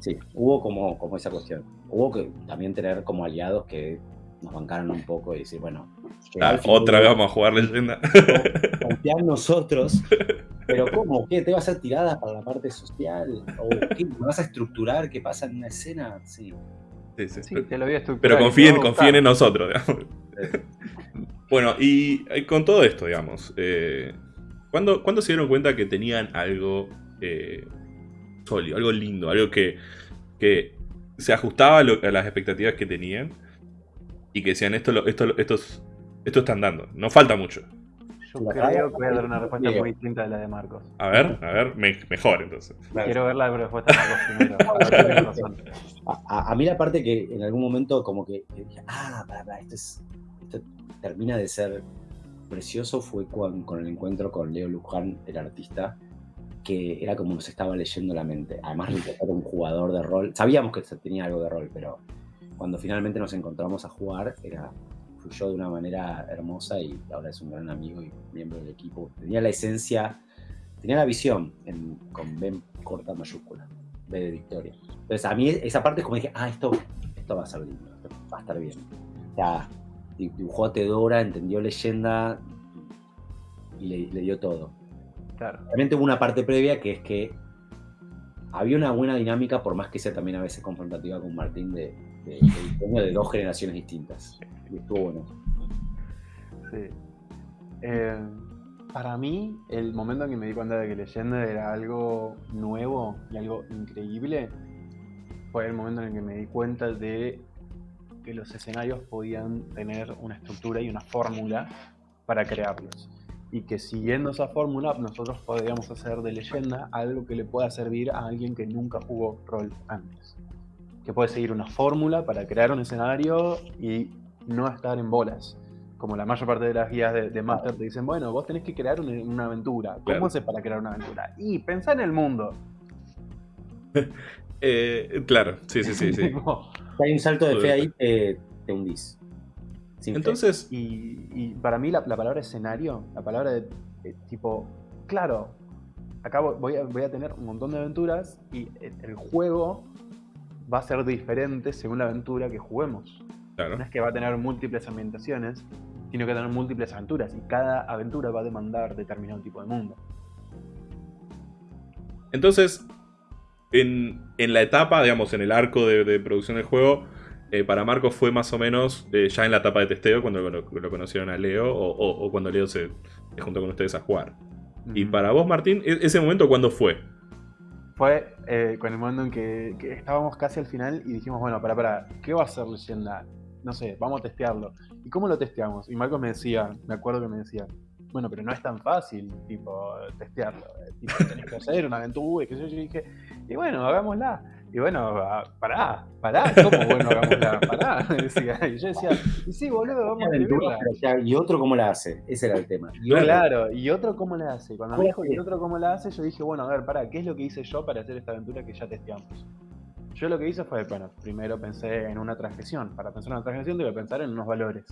Sí, hubo como, como esa cuestión. Hubo que también tener como aliados que nos bancaran un poco y decir, bueno, Ah, otra vez vamos a jugar leyenda. confiar en nosotros. Pero ¿cómo? ¿Qué? ¿Te vas a hacer tiradas para la parte social? ¿O qué? ¿Me vas a estructurar qué pasa en una escena? Sí. Sí, sí. Sí, te lo voy a estructurar Pero confíen, confíen en nosotros, digamos. Bueno, y eh, con todo esto, digamos, eh, ¿cuándo, cuándo se dieron cuenta que tenían algo eh, sólido, algo lindo, algo que, que se ajustaba a, lo- a las expectativas que tenían y que decían esto, lo- esto, lo- estos, esto están dando, no falta mucho? Yo creo que voy a dar una respuesta Diego. muy distinta de la de Marcos. A ver, a ver, me- mejor entonces. Quiero ver la respuesta de Marcos primero. a. A, a- mí la parte que en algún momento como que, que dije, ah, para, para, esto, es, esto termina de ser precioso fue con, con el encuentro con Leo Luján, el artista, que era como nos estaba leyendo la mente. Además, era un jugador de rol. Sabíamos que tenía algo de rol, pero cuando finalmente nos encontramos a jugar, era fluyó de una manera hermosa y ahora es un gran amigo y miembro del equipo. Tenía la esencia, tenía la visión con B corta mayúscula, B de victoria. Entonces a mí esa parte es como dije, ah, esto, esto va a ser lindo, va a estar bien. O sea, di- dibujó a Tedora, entendió leyenda y le dio todo. Claro. Realmente hubo una parte previa que es que había una buena dinámica, por más que sea también a veces confrontativa con Martín, de, de, de dos generaciones distintas. Y estuvo bueno. Sí. Eh, para mí, el momento en que me di cuenta de que leyenda era algo nuevo y algo increíble fue el momento en el que me di cuenta de que los escenarios podían tener una estructura y una fórmula para crearlos. Y que siguiendo esa fórmula nosotros podríamos hacer de leyenda algo que le pueda servir a alguien que nunca jugó rol antes. Que puede seguir una fórmula para crear un escenario y no estar en bolas. Como la mayor parte de las guías de, de Master te dicen, bueno, vos tenés que crear una, una aventura. ¿Cómo Claro. haces para crear una aventura? Y pensá en el mundo. Eh, claro, sí, sí, sí. sí. Hay un salto de fe ahí, te, te hundís. Entonces, Y, y para mí la, la palabra escenario, la palabra de, de tipo, claro, acá vo- voy a, voy a tener un montón de aventuras y el, el juego va a ser diferente según la aventura que juguemos. claro. No es que va a tener múltiples ambientaciones, sino que va a tener múltiples aventuras y cada aventura va a demandar determinado tipo de mundo. Entonces, en, en la etapa, digamos, en el arco de, de producción del juego, eh, para Marcos fue más o menos eh, ya en la etapa de testeo, cuando lo, lo conocieron a Leo, o, o- o cuando Leo se, se juntó con ustedes a jugar. Y para vos, Martín, e- ese momento, ¿cuándo fue? Fue eh, con el momento en que, que estábamos casi al final y dijimos, bueno, para, para, ¿qué va a ser leyenda? No sé, vamos a testearlo. ¿Y cómo lo testeamos? Y Marcos me decía, me acuerdo que me decía, bueno, pero no es tan fácil, tipo, testearlo. Tipo, tenés que hacer una aventura, y sé yo. Yo dije, y bueno, hagámosla. Y bueno, ah, pará, pará, ¿cómo bueno, hagámosla? Pará, decía. Y yo decía, y sí, boludo, vamos a Aventura, ya- ¿Y otro cómo la hace? Ese era el tema. Y otro- Claro, y otro cómo la hace. Cuando me ¿Cómo dijo, y otro cómo la hace, yo dije, bueno, a ver, pará, ¿qué es lo que hice yo para hacer esta aventura que ya testeamos? Yo lo que hice fue, bueno, primero pensé en una transgresión. Para pensar en una transgresión que pensar en unos valores.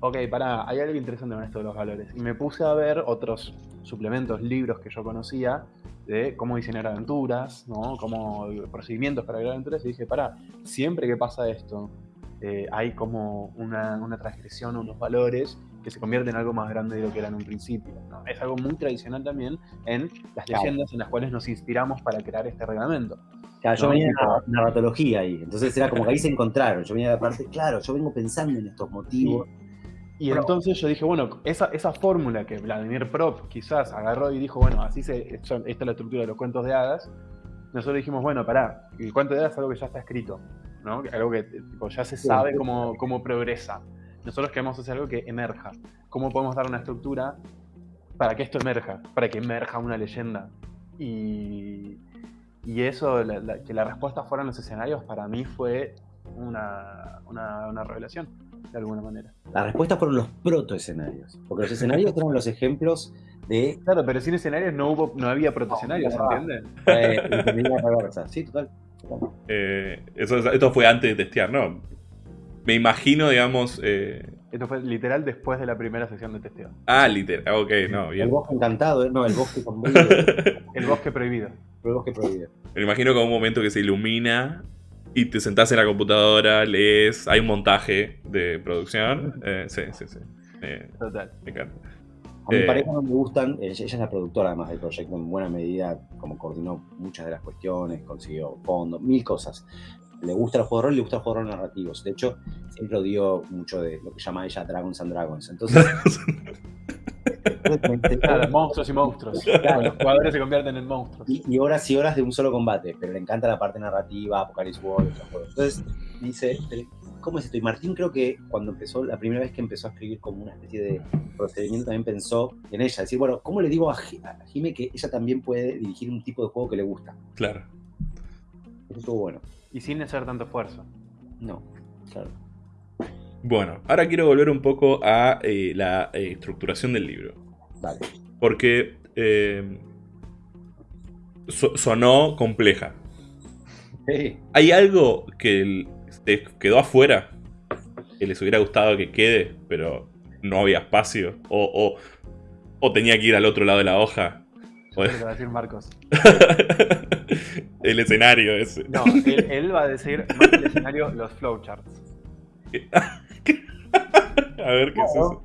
Ok, pará, hay algo interesante con esto de los valores. Y me puse a ver otros suplementos, libros que yo conocía de cómo diseñar aventuras, ¿no? Cómo procedimientos para crear aventuras. Y dije, pará, siempre que pasa esto, eh, hay como una, una transgresión, unos valores que se convierten en algo más grande de lo que era en un principio. ¿no? Es algo muy tradicional también en las Claro. leyendas en las cuales nos inspiramos para crear este reglamento. Claro, yo No, venía de nar- narratología ahí, entonces era como que ahí se encontraron. Yo venía de la parte, claro, yo vengo pensando en estos motivos. Y Bueno. entonces yo dije, bueno, esa, esa fórmula que Vladimir Prop quizás agarró y dijo, bueno, así se, esta es la estructura de los cuentos de hadas, nosotros dijimos, bueno, pará, el cuento de hadas es algo que ya está escrito, ¿no? Algo que tipo, ya se sabe cómo, cómo progresa. Nosotros queremos hacer algo que emerja. ¿Cómo podemos dar una estructura para que esto emerja? Para que emerja una leyenda. Y, y eso, la- la- que la respuesta fueran los escenarios, para mí fue una, una, una revelación, de alguna manera. La respuesta fueron los protoescenarios, porque los escenarios eran los ejemplos de Claro, pero sin escenarios no hubo, no había protoescenarios, No. ¿entiendes? eh. Sí, total. Eh, eso, esto fue antes de testear, ¿no? Me imagino, digamos... eh, Esto fue literal después de la primera sesión de testeo. ah, literal. Ok, no, El bien. bosque encantado, ¿eh? no, el bosque con el El bosque prohibido. bosque prohibido. Me imagino como un momento que se ilumina y te sentás en la computadora, lees, hay un montaje de producción. Eh, sí, sí, sí. Eh, Total. me encanta. A mi Eh. pareja no me gustan, ella, es la productora además del proyecto, en buena medida, como coordinó muchas de las cuestiones, consiguió fondos, mil cosas. Le gusta el juego de rol y le gusta el juego de rol narrativos. De hecho, siempre odió mucho de lo que llama ella Dragons and Dragons. Entonces, Claro, monstruos y monstruos. Claro. Los jugadores se convierten en monstruos. y, y horas y horas de un solo combate, pero le encanta la parte narrativa, Apocalypse World, esos juegos. Entonces, dice, "Pero, ¿cómo es esto? Y Martín creo que cuando empezó, la primera vez que empezó a escribir como una especie de procedimiento, también pensó en ella. Decir, bueno, ¿cómo le digo a Jime que ella también puede dirigir un tipo de juego que le gusta? Claro. Eso estuvo bueno. Y sin hacer tanto esfuerzo. No, claro. Bueno, ahora quiero volver un poco a eh, la eh, estructuración del libro. Vale. Porque eh, so- sonó compleja. Sí. ¿Hay algo que te quedó afuera? Que les hubiera gustado que quede, pero no había espacio. O, o- o tenía que ir al otro lado de la hoja. Yo creo que va a decir Marcos. el escenario ese. No, él, él va a decir más que el escenario, los flowcharts. A ver qué es eso.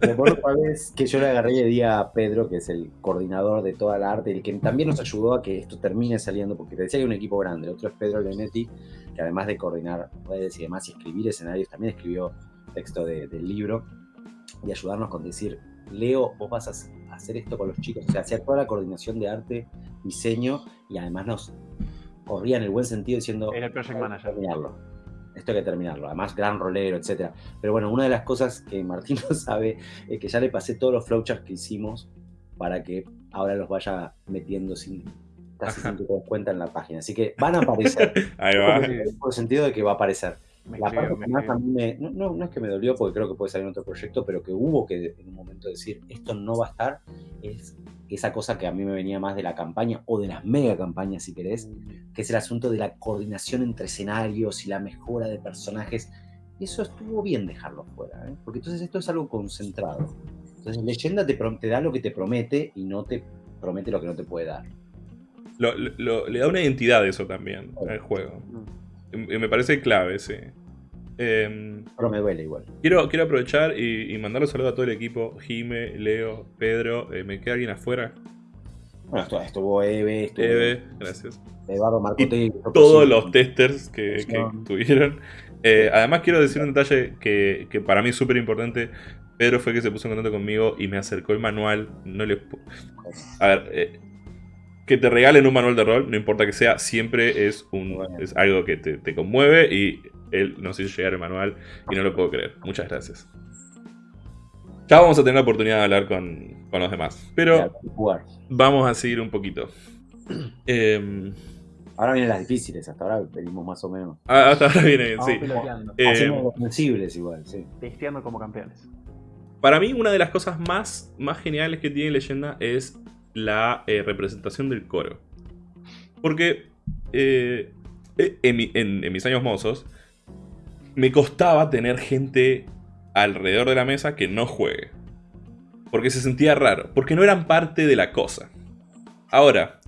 Recuerdo una vez que yo le agarré y le di a Pedro, que es el coordinador de toda la arte, el que también nos ayudó a que esto termine saliendo, porque te decía que hay un equipo grande. El otro es Pedro Leonetti, que además de coordinar redes y demás y escribir escenarios, también escribió texto de- del libro y ayudarnos con decir Leo, vos vas a hac- a hacer esto con los chicos, o sea, hacer toda la coordinación de arte, diseño, y además nos corría en el buen sentido diciendo, Era el project "Hay que manager. terminarlo. Esto hay que terminarlo. Además, gran rolero, etcétera. Pero bueno, una de las cosas que Martín no sabe es que ya le pasé todos los flowcharts que hicimos para que ahora los vaya metiendo sin casi sin que te cuenta en la página. Así que van a aparecer. Ahí va. Por el sentido de que va a aparecer. Me La parte me que más a escribió. mí me- no, no- no es que me dolió porque creo que puede salir en otro proyecto, pero que hubo que en un momento decir esto no va a estar, es esa cosa que a mí me venía más de la campaña o de las mega campañas si querés, que es el asunto de la coordinación entre escenarios y la mejora de personajes. Eso estuvo bien dejarlo fuera, ¿eh? porque entonces esto es algo concentrado. Entonces leyenda te, te da lo que te promete y no te promete lo que no te puede dar. Lo- lo- lo- le da una identidad eso también al juego. Mm. Y me parece clave, sí. Em, Pero me duele igual. quiero, quiero aprovechar y, y mandarle un saludo a todo el equipo. Jime, Leo, Pedro. eh, ¿Me queda alguien afuera? Bueno, estuvo, estuvo Eve, estuvo Eve, gracias. Eduardo Marcote. Todos los testers que, que tuvieron. Eh, además quiero decir un detalle que, que para mí es súper importante. Pedro fue que se puso en contacto conmigo y me acercó el manual. No le... A ver, eh, que te regalen un manual de rol, no importa que sea, siempre es, un, Bueno. es algo que te, te conmueve y él nos hizo llegar el manual y no lo puedo creer. Muchas gracias. Ya vamos a tener la oportunidad de hablar con, con los demás. Pero vamos a seguir un poquito. Em, Ahora vienen las difíciles, hasta ahora venimos más o menos. ah, hasta ahora viene bien, Vamos sí. Eh, Haciendo los sensibles igual, sí. Testeando como campeones. Para mí, una de las cosas más, más geniales que tiene Leyenda es la eh, representación del coro. Porque eh, eh, en, en- mis años mozos, me costaba tener gente alrededor de la mesa que no juegue. Porque se sentía raro, porque no eran parte de la cosa. Ahora,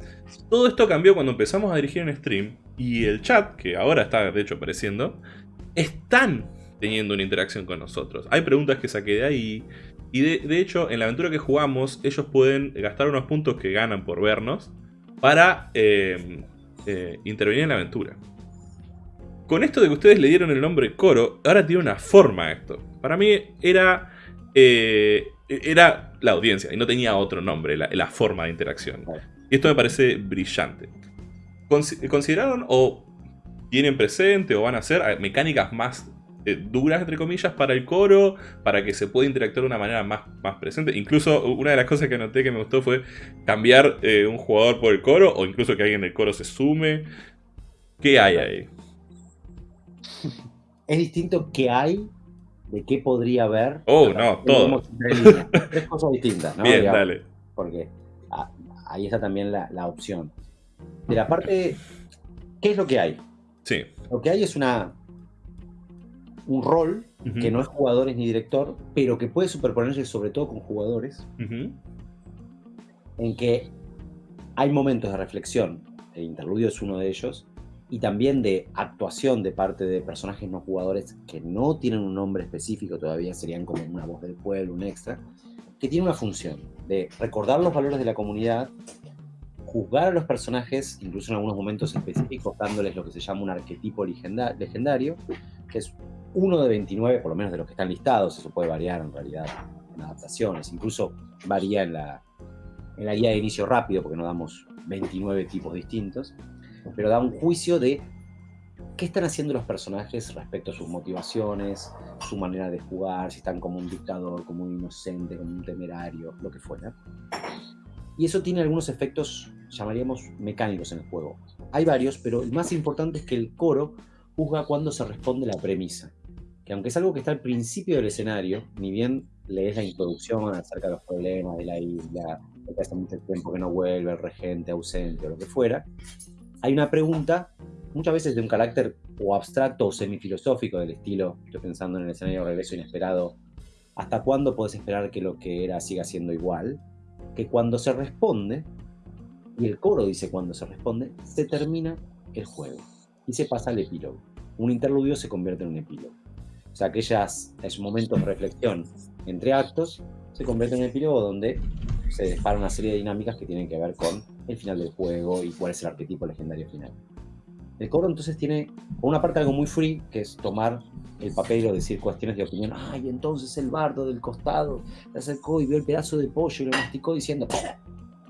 todo esto cambió cuando empezamos a dirigir en stream y el chat, que ahora está de hecho apareciendo, están teniendo una interacción con nosotros. Hay preguntas que saqué de ahí. Y de, de hecho, en la aventura que jugamos, ellos pueden gastar unos puntos que ganan por vernos para eh, eh, intervenir en la aventura. Con esto de que ustedes le dieron el nombre Coro, ahora tiene una forma esto. Para mí era, eh, era la audiencia y no tenía otro nombre, la, la forma de interacción. Y esto me parece brillante. Consi- ¿Consideraron o tienen presente o van a hacer mecánicas más eh, duras, entre comillas, para el coro, para que se pueda interactuar de una manera más, más presente? Incluso una de las cosas que anoté que me gustó fue cambiar eh, un jugador por el coro o incluso que alguien del coro se sume. ¿Qué hay ahí? Es distinto qué hay de qué podría haber. Oh, no, todo. Tres cosas distintas, ¿no? Bien, Digamos, dale. Porque ah, ahí está también la, la opción. De la parte, ¿qué es lo que hay? Sí. Lo que hay es una un rol Ujú. que no es jugadores ni director, pero que puede superponerse sobre todo con jugadores, Ujú. en que hay momentos de reflexión, el interludio es uno de ellos, y también de actuación de parte de personajes no jugadores que no tienen un nombre específico todavía, serían como una voz del pueblo, un extra, que tiene una función de recordar los valores de la comunidad, juzgar a los personajes, incluso en algunos momentos específicos, dándoles lo que se llama un arquetipo legenda- legendario, que es uno de 29, por lo menos de los que están listados, eso puede variar en realidad en adaptaciones, incluso varía en la, guía de inicio rápido, porque no damos 29 tipos distintos, pero da un juicio de qué están haciendo los personajes respecto a sus motivaciones, su manera de jugar, si están como un dictador, como un inocente, como un temerario, lo que fuera. Y eso tiene algunos efectos, llamaríamos, mecánicos en el juego. Hay varios, pero el más importante es que el coro juzga cuando se responde la premisa. Que aunque es algo que está al principio del escenario, ni bien lees la introducción acerca de los problemas de la isla, de que hace mucho tiempo que no vuelve, el regente ausente o lo que fuera, hay una pregunta, muchas veces de un carácter o abstracto o semifilosófico del estilo, estoy pensando en el escenario de regreso inesperado, ¿hasta cuándo puedes esperar que lo que era siga siendo igual? Que cuando se responde, y el coro dice cuando se responde, se termina el juego y se pasa al epílogo. Un interludio se convierte en un epílogo. O sea, aquellas, esos momentos de reflexión entre actos se convierten en un epílogo donde se dispara una serie de dinámicas que tienen que ver con el final del juego y cuál es el arquetipo legendario final. El coro entonces tiene, por una parte, algo muy free, que es tomar el papel o decir cuestiones de opinión. Ay, entonces el bardo del costado se acercó y vio el pedazo de pollo y lo masticó diciendo,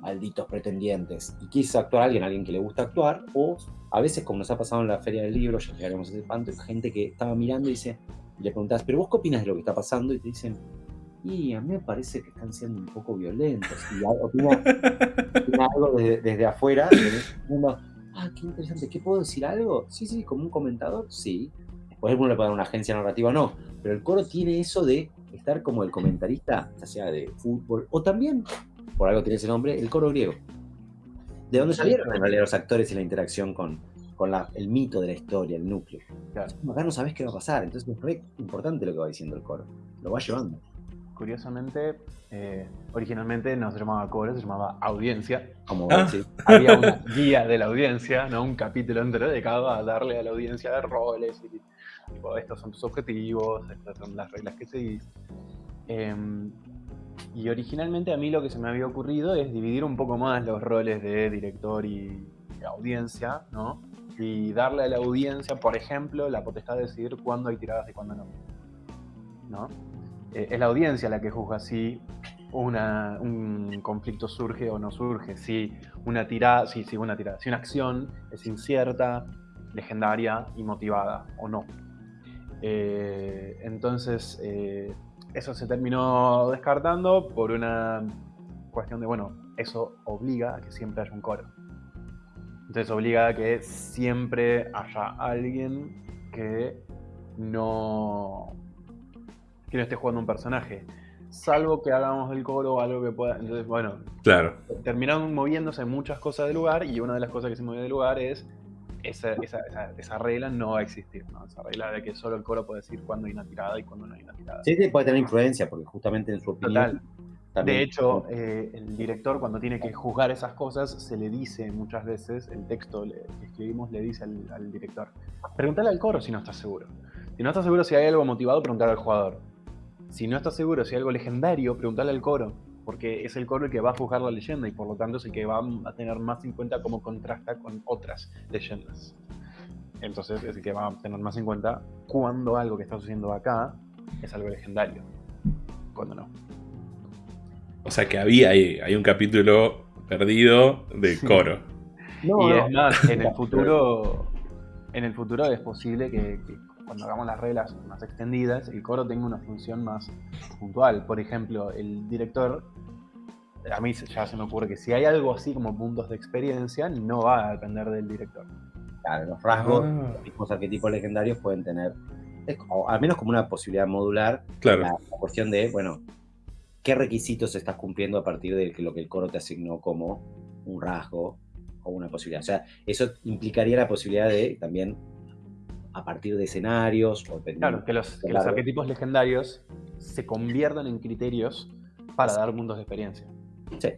malditos pretendientes. Y quiso actuar alguien, alguien que le gusta actuar, o a veces, como nos ha pasado en la Feria del Libro, ya llegaremos a ese panto, hay gente que estaba mirando y dice, y le preguntas, pero vos qué opinas de lo que está pasando? Y te dicen, y a mí me parece que están siendo un poco violentos. Y opina, opina algo desde, desde afuera, mundo, ah, qué interesante, ¿qué puedo decir algo? Sí, sí, como un comentador, sí. Después uno le puede dar una agencia narrativa, no. Pero el coro tiene eso de estar como el comentarista, ya sea de fútbol, o también, por algo tiene ese nombre, el coro griego. ¿De dónde salieron en realidad los actores y la interacción con, con la- el mito de la historia, el núcleo? Claro. Acá no sabes qué va a pasar, entonces es re importante lo que va diciendo el coro. Lo va llevando. Curiosamente, eh, originalmente no se llamaba coro, se llamaba audiencia. Como Ah. sí. Había una guía de la audiencia, ¿no? un capítulo entero dedicado a darle a la audiencia de roles. Y, tipo, estos son tus objetivos, estas son las reglas que seguís. Em, y originalmente a mí lo que se me había ocurrido es dividir un poco más los roles de director y audiencia, ¿no? Y darle a la audiencia, por ejemplo, la potestad de decidir cuándo hay tiradas y cuándo no. ¿No? Eh, es la audiencia la que juzga si un conflicto surge o no surge, si una tirada, si una tirada, si una acción es incierta, legendaria y motivada o no. Eh, entonces, eh, eso se terminó descartando por una cuestión de, bueno, eso obliga a que siempre haya un coro. Entonces obliga a que siempre haya alguien que no, que no esté jugando un personaje. Salvo que hagamos el coro o algo que pueda. Entonces, bueno, Claro. terminaron moviéndose muchas cosas del lugar y una de las cosas que se movió del lugar es esa, esa, esa, esa regla no va a existir, ¿no? Esa regla de que solo el coro puede decir cuándo hay una tirada y cuándo no hay una tirada. Sí, sí, puede tener influencia, porque justamente en su opinión. Total. También- De hecho, eh, el director cuando tiene que juzgar esas cosas, se le dice muchas veces, el texto le- que escribimos le dice al, al director, pregúntale al coro si no estás seguro. Si no estás seguro si hay algo motivado, pregúntale al jugador. Si no estás seguro si hay algo legendario, pregúntale al coro, porque es el coro el que va a juzgar la leyenda y por lo tanto es el que va a tener más en cuenta cómo contrasta con otras leyendas. Entonces es el que va a tener más en cuenta cuando algo que está sucediendo acá es algo legendario, cuando no. O sea que había ahí, hay un capítulo perdido de coro. No, y no. es más, en el futuro, en el futuro es posible que, que cuando hagamos las reglas más extendidas, el coro tenga una función más puntual. Por ejemplo, el director, a mí ya se me ocurre que si hay algo así como puntos de experiencia, no va a depender del director. Claro, los rasgos, Ah. los mismos arquetipos legendarios pueden tener, es como- al menos como una posibilidad modular, Claro. la, la cuestión de, bueno, qué requisitos estás cumpliendo a partir de lo que el coro te asignó como un rasgo o una posibilidad. O sea, eso implicaría la posibilidad de también, a partir de escenarios o Claro, que los, que los Claro. arquetipos legendarios se conviertan en criterios para dar puntos de experiencia. Sí.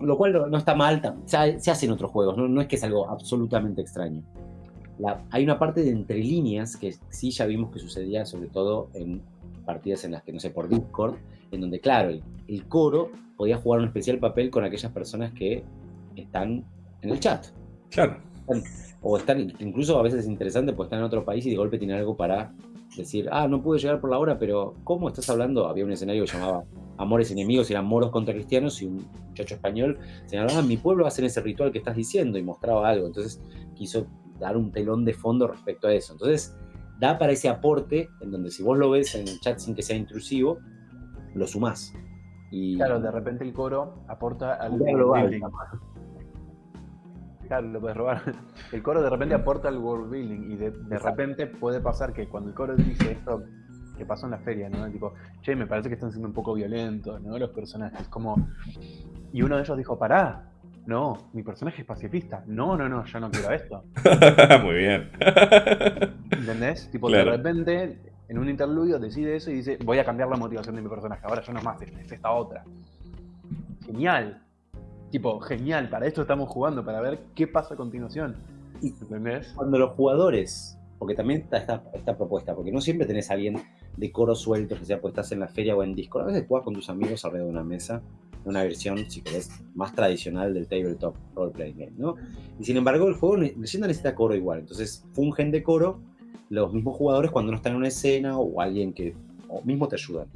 Lo cual no, no está mal, se, se hace en otros juegos, no, no es que es algo absolutamente extraño. La- hay una parte de entre líneas que sí ya vimos que sucedía, sobre todo en partidas en las que, no sé, por Discord, en donde, claro, el, el coro podía jugar un especial papel con aquellas personas que están en el chat. Claro. O están, incluso a veces es interesante, porque están en otro país y de golpe tienen algo para decir, ah, no pude llegar por la hora, pero ¿cómo estás hablando? Había un escenario que llamaba Amores Enemigos, eran moros contra cristianos, y un muchacho español señalaba, ah, mi pueblo hacer ese ritual que estás diciendo, y mostraba algo. Entonces quiso dar un telón de fondo respecto a eso. Entonces da para ese aporte, en donde si vos lo ves en el chat sin que sea intrusivo, lo sumás. Y Claro, de repente el coro aporta al global, building. Claro, lo puedes robar. El coro de repente aporta al world building y de, repente puede pasar que cuando el coro dice esto que pasó en la feria, ¿no? Tipo, che, me parece que están siendo un poco violentos, ¿no? Los personajes, como... Y uno de ellos dijo, pará, no, mi personaje es pacifista. No, no, no, yo no quiero esto. Muy bien. ¿Entendés? Tipo, Claro. de repente, en un interludio decide eso y dice, voy a cambiar la motivación de mi personaje. Ahora ya no es más, es, es esta otra. Genial. Tipo, genial, para esto estamos jugando, para ver qué pasa a continuación. ¿Entendés? cuando los jugadores, porque también está esta, esta propuesta, porque no siempre tenés a alguien de coro suelto, que sea pues estás en la feria o en Discord, a veces jugás con tus amigos alrededor de una mesa una versión, si querés, más tradicional del tabletop role playing game, ¿no? Y sin embargo, el juego leyenda necesita coro igual. Entonces, fungen de coro los mismos jugadores cuando no están en una escena o alguien que o mismo te ayudan.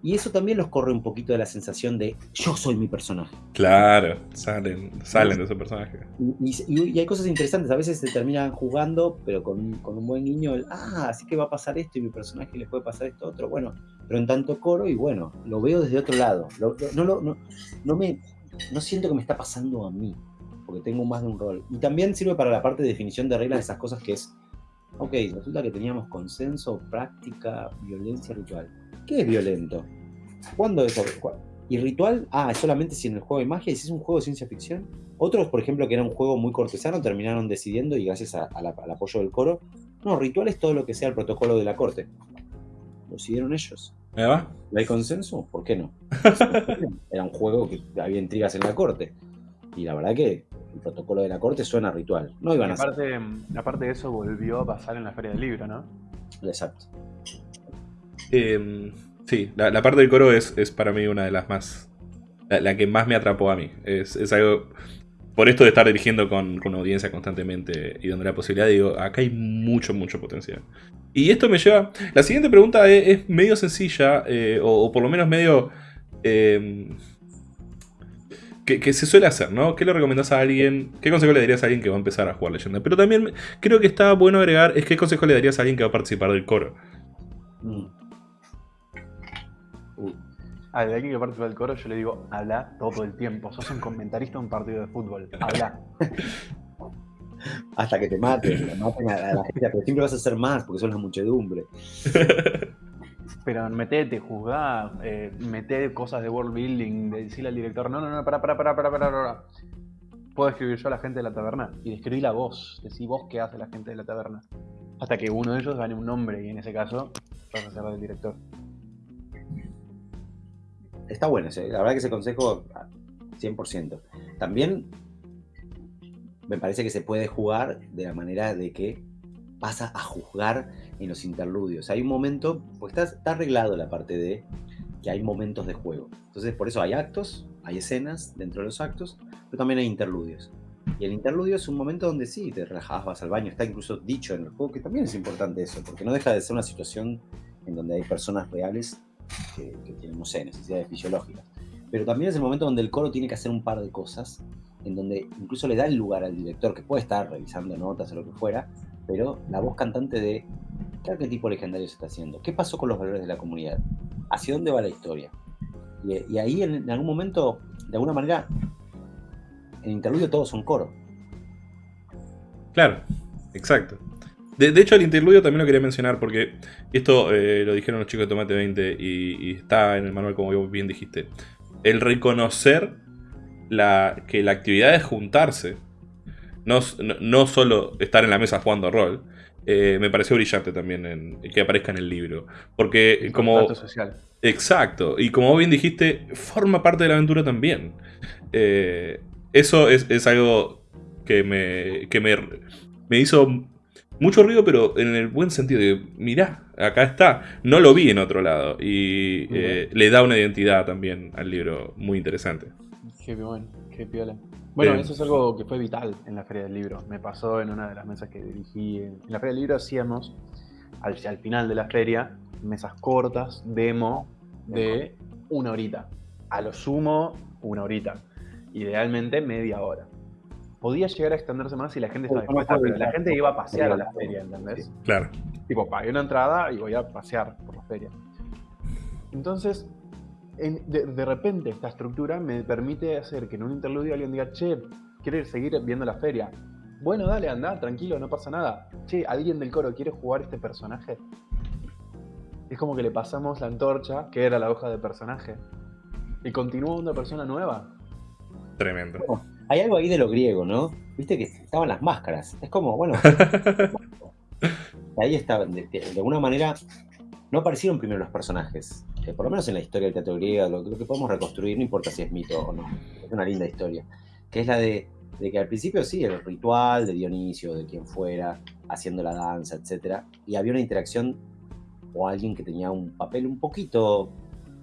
Y eso también los corre un poquito de la sensación de yo soy mi personaje. Claro, salen, salen de ese personaje. Y, y- y hay cosas interesantes, a veces se terminan jugando, pero con, un- con un buen guiño, el, ah, así que va a pasar esto y mi personaje le puede pasar esto otro, bueno, pero en tanto coro y bueno, lo veo desde otro lado, Lo- lo- no, lo- no, no, me, no siento que me está pasando a mí, porque tengo más de un rol. Y también sirve para la parte de definición de reglas de esas cosas que es, ok, resulta que teníamos consenso, práctica, violencia, ritual. ¿Qué es violento? ¿Cuándo es? ¿Y ritual? Ah, es solamente si en el juego hay magia y si es un juego de ciencia ficción. Otros, por ejemplo, que era un juego muy cortesano, terminaron decidiendo, y gracias a- a la- al apoyo del coro, no, ritual es todo lo que sea el protocolo de la corte. Lo decidieron ellos. ¿Me va? ¿No hay consenso? ¿Por qué no? Era un juego que había intrigas en la corte. Y la verdad que el protocolo de la corte suena a ritual. No Y iban a ser. aparte, aparte de eso, volvió a pasar en la Feria del Libro, ¿no? Exacto. Eh, sí, la, la parte del coro es, es para mí una de las más. La, la que más me atrapó a mí. Es, es algo. Por esto de estar dirigiendo con, con una audiencia constantemente y dando la posibilidad, digo, acá hay mucho, mucho potencial. Y esto me lleva. La siguiente pregunta es, es medio sencilla, eh, o, o por lo menos medio. eh, que, que se suele hacer, ¿no? ¿Qué le recomendás a alguien? ¿Qué consejo le darías a alguien que va a empezar a jugar leyenda? Pero también creo que está bueno agregar, es qué consejo le darías a alguien que va a participar del coro. Mm. Uh, A alguien que participa del coro, yo le digo, habla todo el tiempo. Sos un comentarista de un partido de fútbol. Habla. hasta que te maten, maten a, a la gente, pero siempre vas a hacer más porque son la muchedumbre. Pero metete, juzgá, eh, meté cosas de world building, de decirle al director, no, no, no, pará, pará, pará, pará, pará, pará. Puedo escribir yo a la gente de la taberna y describí la voz, decí vos qué hace la gente de la taberna. Hasta que uno de ellos gane un nombre y en ese caso vas a ser el director. Está bueno ese, la verdad que ese consejo ah, 100%. También me parece que se puede jugar de la manera de que pasa a juzgar en los interludios. Hay un momento, pues está, arreglado la parte de que hay momentos de juego. Entonces, por eso hay actos, hay escenas dentro de los actos, pero también hay interludios. Y el interludio es un momento donde sí, te relajás, vas al baño, está incluso dicho en el juego, que también es importante eso, porque no deja de ser una situación en donde hay personas reales que, que tienen, no sé, necesidades fisiológicas. Pero también es el momento donde el coro tiene que hacer un par de cosas, en donde incluso le da el lugar al director, que puede estar revisando notas o lo que fuera, pero la voz cantante de ¿qué arquetipo legendario se está haciendo? ¿Qué pasó con los valores de la comunidad? ¿Hacia dónde va la historia? Y, ahí en, algún momento, de alguna manera, en interludio todos son coro. Claro, exacto. De, de hecho, el interludio también lo quería mencionar porque esto eh, lo dijeron los chicos de Tomate 20 y, está en el manual como bien dijiste. El reconocer que la actividad es juntarse, no, no, solo estar en la mesa jugando rol, eh, me pareció brillante también en, que aparezca en el libro. Porque como... Social. Exacto, y como bien dijiste, forma parte de la aventura también. Eh, eso es, es algo que me, que me, me hizo mucho ruido, pero en el buen sentido de, mirá, acá está, no lo vi en otro lado, y eh, le da una identidad también al libro muy interesante. Qué bueno, qué piola. Bueno, Bien. eso es algo que fue vital en la Feria del Libro. Me pasó en una de las mesas que dirigí. En la Feria del Libro hacíamos, al, al final de la feria, mesas cortas, demo, de una horita. A lo sumo, una horita. Idealmente, media hora. Podía llegar a extenderse más si la gente estaba no dispuesta, pero la gente iba a pasear a la feria, ¿entendés? Claro. Tipo, pagué una entrada y voy a pasear por la feria. Entonces, en- de, de repente esta estructura me permite hacer que en un interludio alguien diga, che, ¿quieres seguir viendo la feria? Bueno, dale, anda, tranquilo, no pasa nada. Che, ¿alguien del coro quiere jugar este personaje? Es como que le pasamos la antorcha, que era la hoja de personaje, y continúa una persona nueva. Tremendo. Hay algo ahí de lo griego, ¿no? Viste que estaban las máscaras. Es como, bueno, ahí estaban, de, de- de alguna manera, no aparecieron primero los personajes. Por lo menos en la historia del teatro griego, lo, lo que podemos reconstruir, no importa si es mito o no, es una linda historia. Que es la de, de que al principio sí, el ritual de Dionisio, de quien fuera, haciendo la danza, etcétera, y había una interacción o alguien que tenía un papel un poquito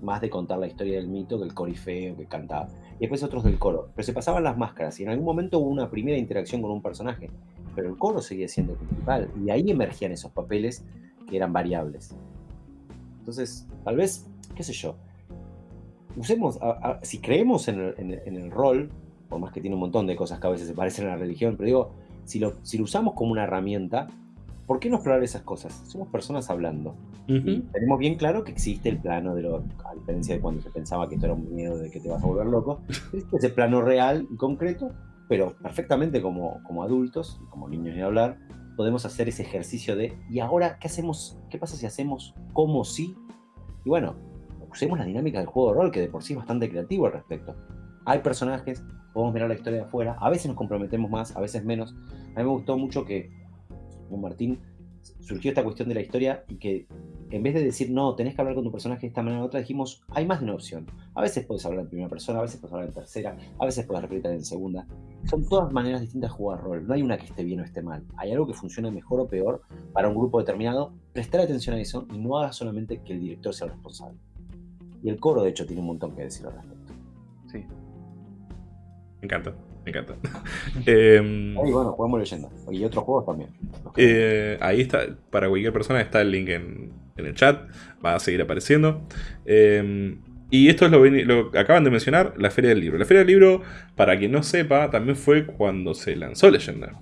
más de contar la historia del mito que el corifeo que cantaba. Y después otros del coro. Pero se pasaban las máscaras y en algún momento hubo una primera interacción con un personaje. Pero el coro seguía siendo principal. Y ahí emergían esos papeles que eran variables. Entonces, tal vez, qué sé yo, usemos, a- a- si creemos en el, en el- en el rol, por más que tiene un montón de cosas que a veces se parecen a la religión, pero digo, si lo, si lo usamos como una herramienta, ¿por qué no explorar esas cosas? Somos personas hablando. Y Ujú. tenemos bien claro que existe el plano de lo, a diferencia de cuando se pensaba que esto era un miedo de que te vas a volver loco, existe ese plano real y concreto, pero perfectamente como, como adultos, como niños ni hablar, podemos hacer ese ejercicio de, ¿y ahora qué hacemos? ¿Qué pasa si hacemos como si? Y bueno, usemos la dinámica del juego de rol, que de por sí es bastante creativo al respecto. Hay personajes, podemos mirar la historia de afuera, a veces nos comprometemos más, a veces menos. A mí me gustó mucho que con Martín surgió esta cuestión de la historia y que en vez de decir no, tenés que hablar con tu personaje de esta manera u otra, dijimos hay más de una opción. A veces puedes hablar en primera persona, a veces puedes hablar en tercera, a veces puedes repetir en segunda. Son todas maneras distintas de jugar rol. No hay una que esté bien o esté mal. Hay algo que funcione mejor o peor para un grupo determinado. Prestar atención a eso y no haga solamente que el director sea el responsable. Y el coro, de hecho, tiene un montón que decir al respecto. Sí. Me encanta, me encanta. Em, Y bueno, jugamos leyenda. Y otros juegos también. eh, ahí está, para cualquier persona está el link en, en el chat, va a seguir apareciendo. Em, y esto es lo, que- lo acaban de mencionar, la Feria del Libro. La Feria del Libro, para quien no sepa, también fue cuando se lanzó Leyenda.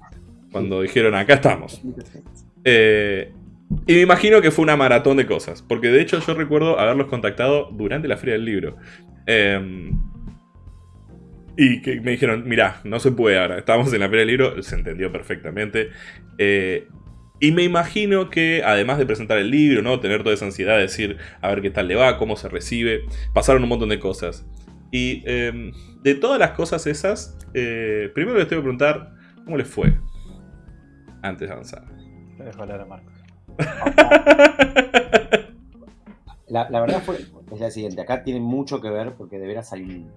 Cuando dijeron, acá estamos. Eh, y me imagino que fue una maratón de cosas. Porque de hecho yo recuerdo haberlos contactado durante la Feria del Libro. Eh, y que me dijeron, mirá, no se puede ahora. Estábamos en la Feria del Libro, se entendió perfectamente. Eh, y me imagino que además de presentar el libro, ¿no? Tener toda esa ansiedad de decir, a ver qué tal le va, cómo se recibe, pasaron un montón de cosas. Y eh, de todas las cosas esas, eh, primero les tengo que preguntar, ¿cómo les fue? Antes de avanzar. Dejo hablar a Marcos. La, verdad fue, es la siguiente. Acá tiene mucho que ver porque de veras hay un,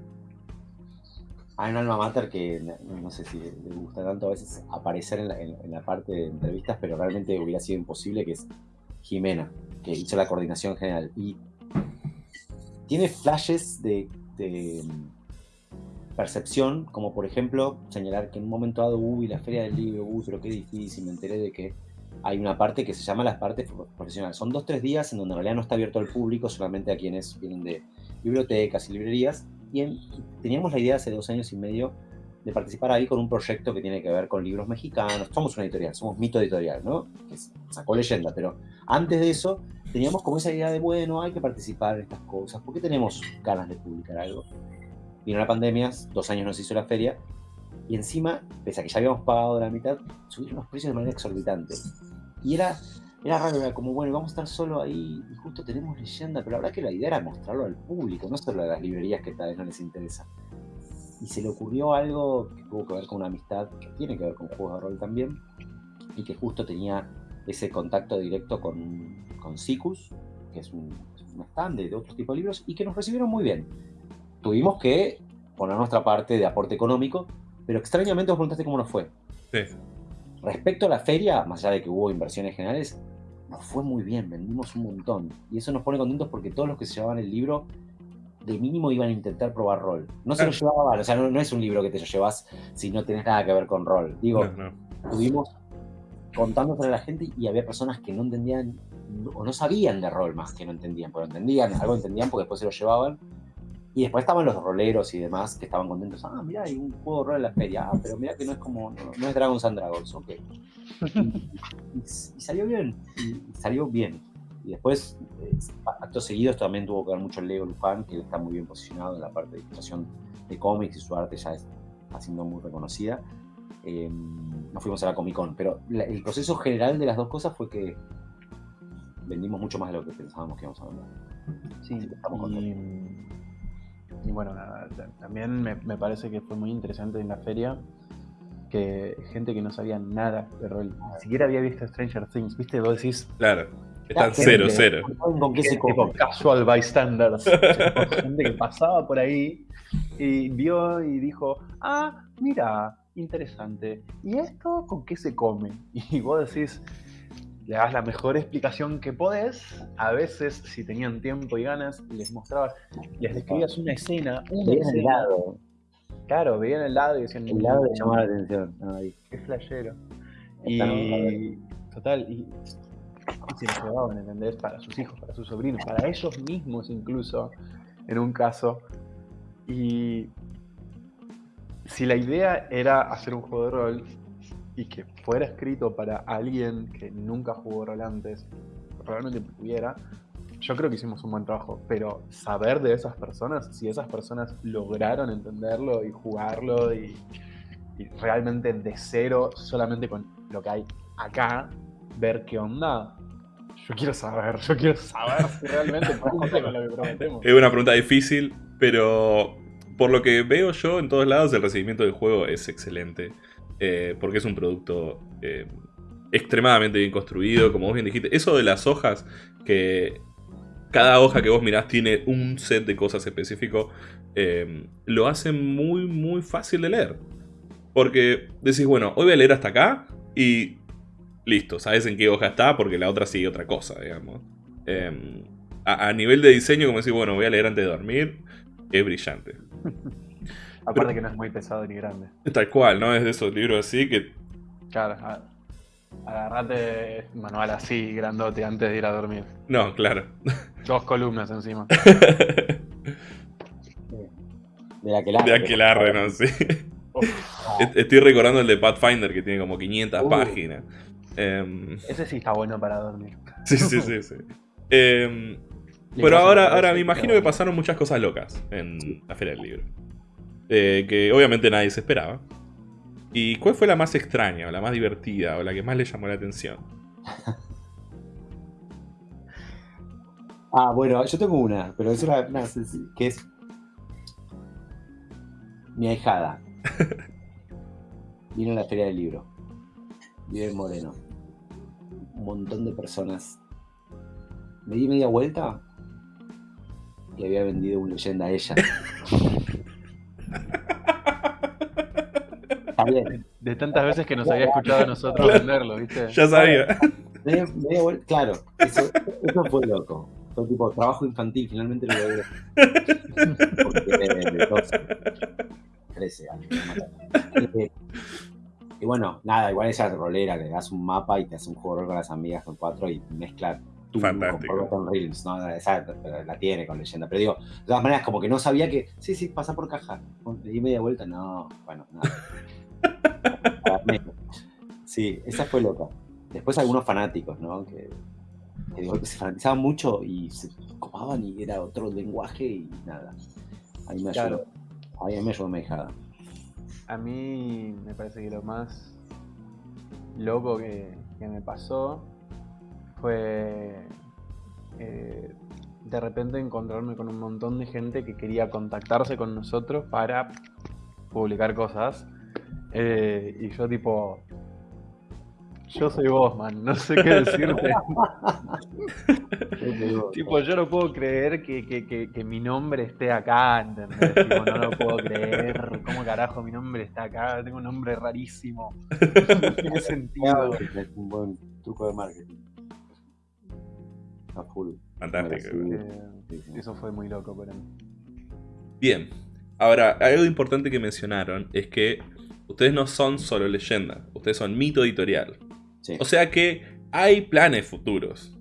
alma mater que no, sé si le gusta tanto a veces aparecer en la, en- la parte de entrevistas, pero realmente hubiera sido imposible, que es Jimena, que hizo la coordinación general. Y tiene flashes de, percepción, como por ejemplo señalar que en un momento dado, uy, la feria del libro, uy, pero qué difícil, me enteré de que hay una parte que se llama las partes pro- profesionales. Son dos, tres días en donde en realidad no está abierto al público, solamente a quienes vienen de bibliotecas y librerías. Y en- teníamos la idea hace dos años y medio de participar ahí con un proyecto que tiene que ver con libros mexicanos. Somos una editorial, somos Mito Editorial, ¿no? Que sacó leyenda, pero antes de eso teníamos como esa idea de, bueno, hay que participar en estas cosas, porque tenemos ganas de publicar algo. Vino la pandemia, dos años nos hizo la feria, y encima, pese a que ya habíamos pagado la mitad, subieron los precios de manera exorbitante. Y era, era raro, era como, bueno, vamos a estar solo ahí y justo tenemos leyenda, pero la verdad que la idea era mostrarlo al público, no solo a las librerías que tal vez no les interesa. Y se le ocurrió algo que tuvo que ver con una amistad, que tiene que ver con juegos de rol también, y que justo tenía ese contacto directo con, con Sicus, que es un, un stand de, otros tipos de libros, y que nos recibieron muy bien. Tuvimos que poner nuestra parte de aporte económico, pero extrañamente vos preguntaste cómo nos fue. Sí. Respecto a la feria, más allá de que hubo inversiones generales, nos fue muy bien, vendimos un montón. Y eso nos pone contentos porque todos los que se llevaban el libro, de mínimo iban a intentar probar rol. No se lo llevaban, o sea, no, no es un libro que te lo llevas si no tenés nada que ver con rol. Digo, No, no. estuvimos contándole a la gente y había personas que no entendían o no sabían de rol más que no entendían, pero entendían, algo entendían porque después se lo llevaban. Y después estaban los roleros y demás que estaban contentos. Ah, mira, hay un juego de rol en la feria. Ah, pero mira que no es como, no, no es Dragons and Dragons, ok. Y, y- y salió bien, y salió bien. Y después, eh, actos seguidos, también tuvo que ver mucho el Lego Lufan, que está muy bien posicionado en la parte de ilustración de cómics y su arte ya es- está siendo muy reconocida. Eh, nos fuimos a la Comic Con, pero la- el proceso general de las dos cosas fue que vendimos mucho más de lo que pensábamos que íbamos a vender. Sí, estamos y, y bueno, nada, ta- también me, me parece que fue muy interesante en la feria que gente que no sabía nada de rol, ni siquiera había visto Stranger Things, ¿viste? Vos decís, Claro. Están cero, cero. ¿saben ¿Con qué se casual bystanders, gente que pasaba por ahí y vio y dijo, ah, mira, interesante, ¿y esto con qué se come? Y vos decís, le das la mejor explicación que podés. A veces, si tenían tiempo y ganas, les mostrabas, les describías una escena, una Veían el lado. Claro, veían el lado y decían, El lado le llamaba la atención. Ahí. qué flashero. Y total, y, y se lo llevaban, ¿entendés? Para sus hijos, para sus sobrinos, para ellos mismos incluso, en un caso. Y si la idea era hacer un juego de rol y que fuera escrito para alguien que nunca jugó rol antes, realmente pudiera, yo creo que hicimos un buen trabajo, pero saber de esas personas, si esas personas lograron entenderlo y jugarlo y, y realmente de cero, solamente con lo que hay acá, ver qué onda. Yo quiero saber, yo quiero saber si realmente cumple con lo que prometemos. Es una pregunta difícil, pero por lo que veo yo en todos lados, el recibimiento del juego es excelente. Eh, porque es un producto eh, extremadamente bien construido, como vos bien dijiste. Eso de las hojas, que cada hoja que vos mirás tiene un set de cosas específico, eh, lo hace muy, muy fácil de leer. Porque decís, bueno, hoy voy a leer hasta acá y listo, sabes en qué hoja está porque la otra sigue otra cosa, digamos. Eh, a, nivel de diseño, como decir, bueno, voy a leer antes de dormir, es brillante. Aparte que no es muy pesado ni grande. Tal cual, ¿no? Es de esos libros así que. Claro, agarrate manual así, grandote, antes de ir a dormir. No, claro. Dos columnas encima. De aquelarre. De aquelarre, ¿no? Sí. Estoy recordando el de Pathfinder que tiene como 500 Uh. páginas. Em, ese sí está bueno para dormir. sí, sí, sí, sí. Em, pero ahora, ahora me imagino que pasaron muchas cosas locas en la Feria del Libro. Eh, que obviamente nadie se esperaba. ¿Y cuál fue la más extraña, o la más divertida, o la que más le llamó la atención? Ah, bueno, yo tengo una, pero es una, una que es mi ahijada. Vino a la feria del libro. Vive en Moreno. Un montón de personas. Me di media vuelta y había vendido un leyenda a ella. De tantas veces que nos había escuchado a nosotros venderlo, ¿viste? Ya sabía. Claro, eso, eso fue loco. Fue tipo trabajo infantil, finalmente lo logré. Porque de 12, 13 años. ¿no? Eh, Y bueno, nada, igual ella rolera, le das un mapa y te hace un juego de rol con las amigas con cuatro y mezcla tú Fantástico. la tiene con leyenda. Pero digo, de todas maneras, como que no sabía que, sí, sí, pasa por caja. Le di media vuelta, no, bueno, nada. Sí, esa fue loca. Después algunos fanáticos, ¿no? Que, que digo, se fanatizaban mucho y se copaban y era otro lenguaje y nada. Ahí me ayudó. Claro. Ahí me ayudó mi hijada. A mí me parece que lo más loco que, que me pasó fue eh, de repente encontrarme con un montón de gente que quería contactarse con nosotros para publicar cosas. Eh, y yo tipo, yo soy vos, man, no sé qué decirte. tipo, yo no puedo creer que, que- que- que mi nombre esté acá, ¿entendés? Tipo, no lo puedo creer. ¿Cómo carajo mi nombre está acá? Tengo un nombre rarísimo. No tiene sentido. Es un buen truco de marketing. A full. Fantástico. Sí, Eh, sí, sí. eso fue muy loco para mí. Bien. Ahora, algo importante que mencionaron es que ustedes no son solo leyenda, ustedes son mito editorial. Sí. O sea que hay planes futuros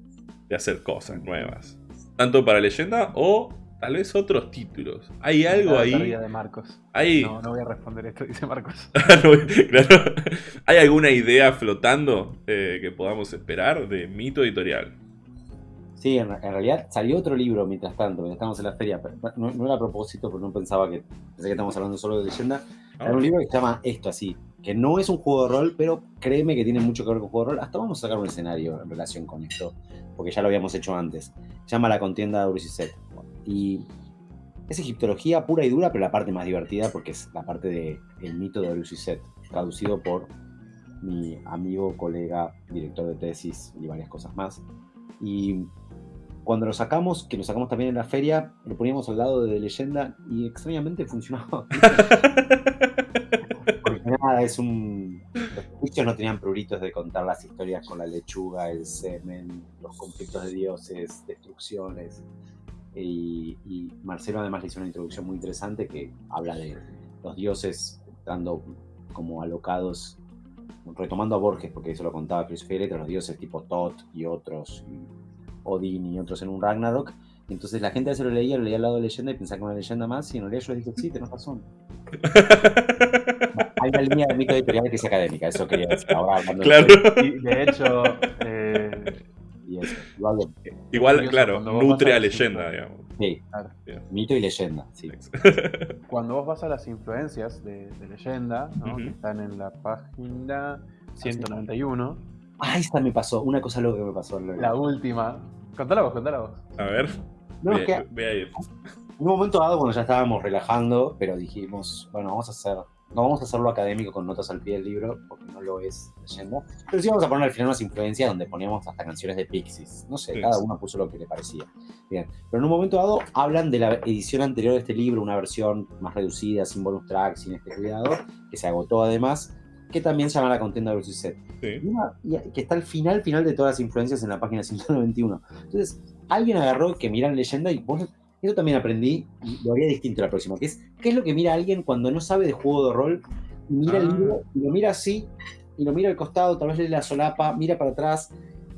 de hacer cosas nuevas. Tanto para leyenda o tal vez otros títulos. ¿Hay algo La ahí? de Marcos. ¿Hay, No, no voy a responder esto, dice Marcos. No, claro. ¿Hay alguna idea flotando eh, que podamos esperar de mito editorial? Sí, en, en realidad salió otro libro mientras tanto, mientras estábamos en la feria. pero No, no era a propósito, porque no pensaba que. Pensé que estamos hablando solo de leyenda. Era un libro que se llama Esto así, que no es un juego de rol, pero créeme que tiene mucho que ver con juego de rol. Hasta vamos a sacar un escenario en relación con esto, porque ya lo habíamos hecho antes. Se llama La contienda de Set. Y es egiptología pura y dura, pero la parte más divertida, porque es la parte del el mito de Set, traducido por mi amigo, colega, director de tesis y varias cosas más. Y cuando lo sacamos, que lo sacamos también en la feria, lo poníamos al lado de leyenda y extrañamente funcionaba. Porque nada, es un. Los egipcios no tenían pruritos de contar las historias con la lechuga, el semen, los conflictos de dioses, destrucciones. Y, y Marcelo además le hizo una introducción muy interesante que habla de los dioses entrando como alocados, retomando a Borges, porque eso lo contaba Chris Letras, los dioses tipo Thoth y otros, y Odín y otros en un Ragnarok. Entonces la gente a veces lo leía, lo leía al lado de leyenda y pensaba que era una leyenda más, y en realidad yo les dije, sí, tenés razón. Hay una línea de mito editorial que es académica, eso quería decir ahora hablando de- Claro. Y de hecho, eh, y eso. Igual de- Igual, Curioso, claro, nutre a a leyenda, digamos. sí, Claro. mito y leyenda, sí. cuando vos vas a las influencias de, de leyenda, ¿no? Que están en la página 191, Ah, esta me pasó, una cosa loca que me pasó. la última. Contala vos, contala vos. A ver, No, es ve, que ve ahí. En un momento dado, cuando ya estábamos relajando, pero dijimos, bueno, vamos a hacer, no vamos a hacerlo académico con notas al pie del libro, porque no lo es leyendo, pero sí vamos a poner al final unas influencias donde poníamos hasta canciones de Pixies. No sé, Sí. cada uno puso lo que le parecía. Bien, pero en un momento dado hablan de la edición anterior de este libro, una versión más reducida, sin bonus track, sin este cuidado, que se agotó además, que también se llama La Contienda versus Set. Sí. Y una- y que está al final, final de todas las influencias en la página 191. Entonces, alguien agarró que miran leyenda y vos, eso también aprendí y lo haría distinto la próxima, que es, ¿qué es lo que mira alguien cuando no sabe de juego de rol? Mira el Ah. libro y lo mira así, y lo mira al costado, tal vez lee la solapa, mira para atrás,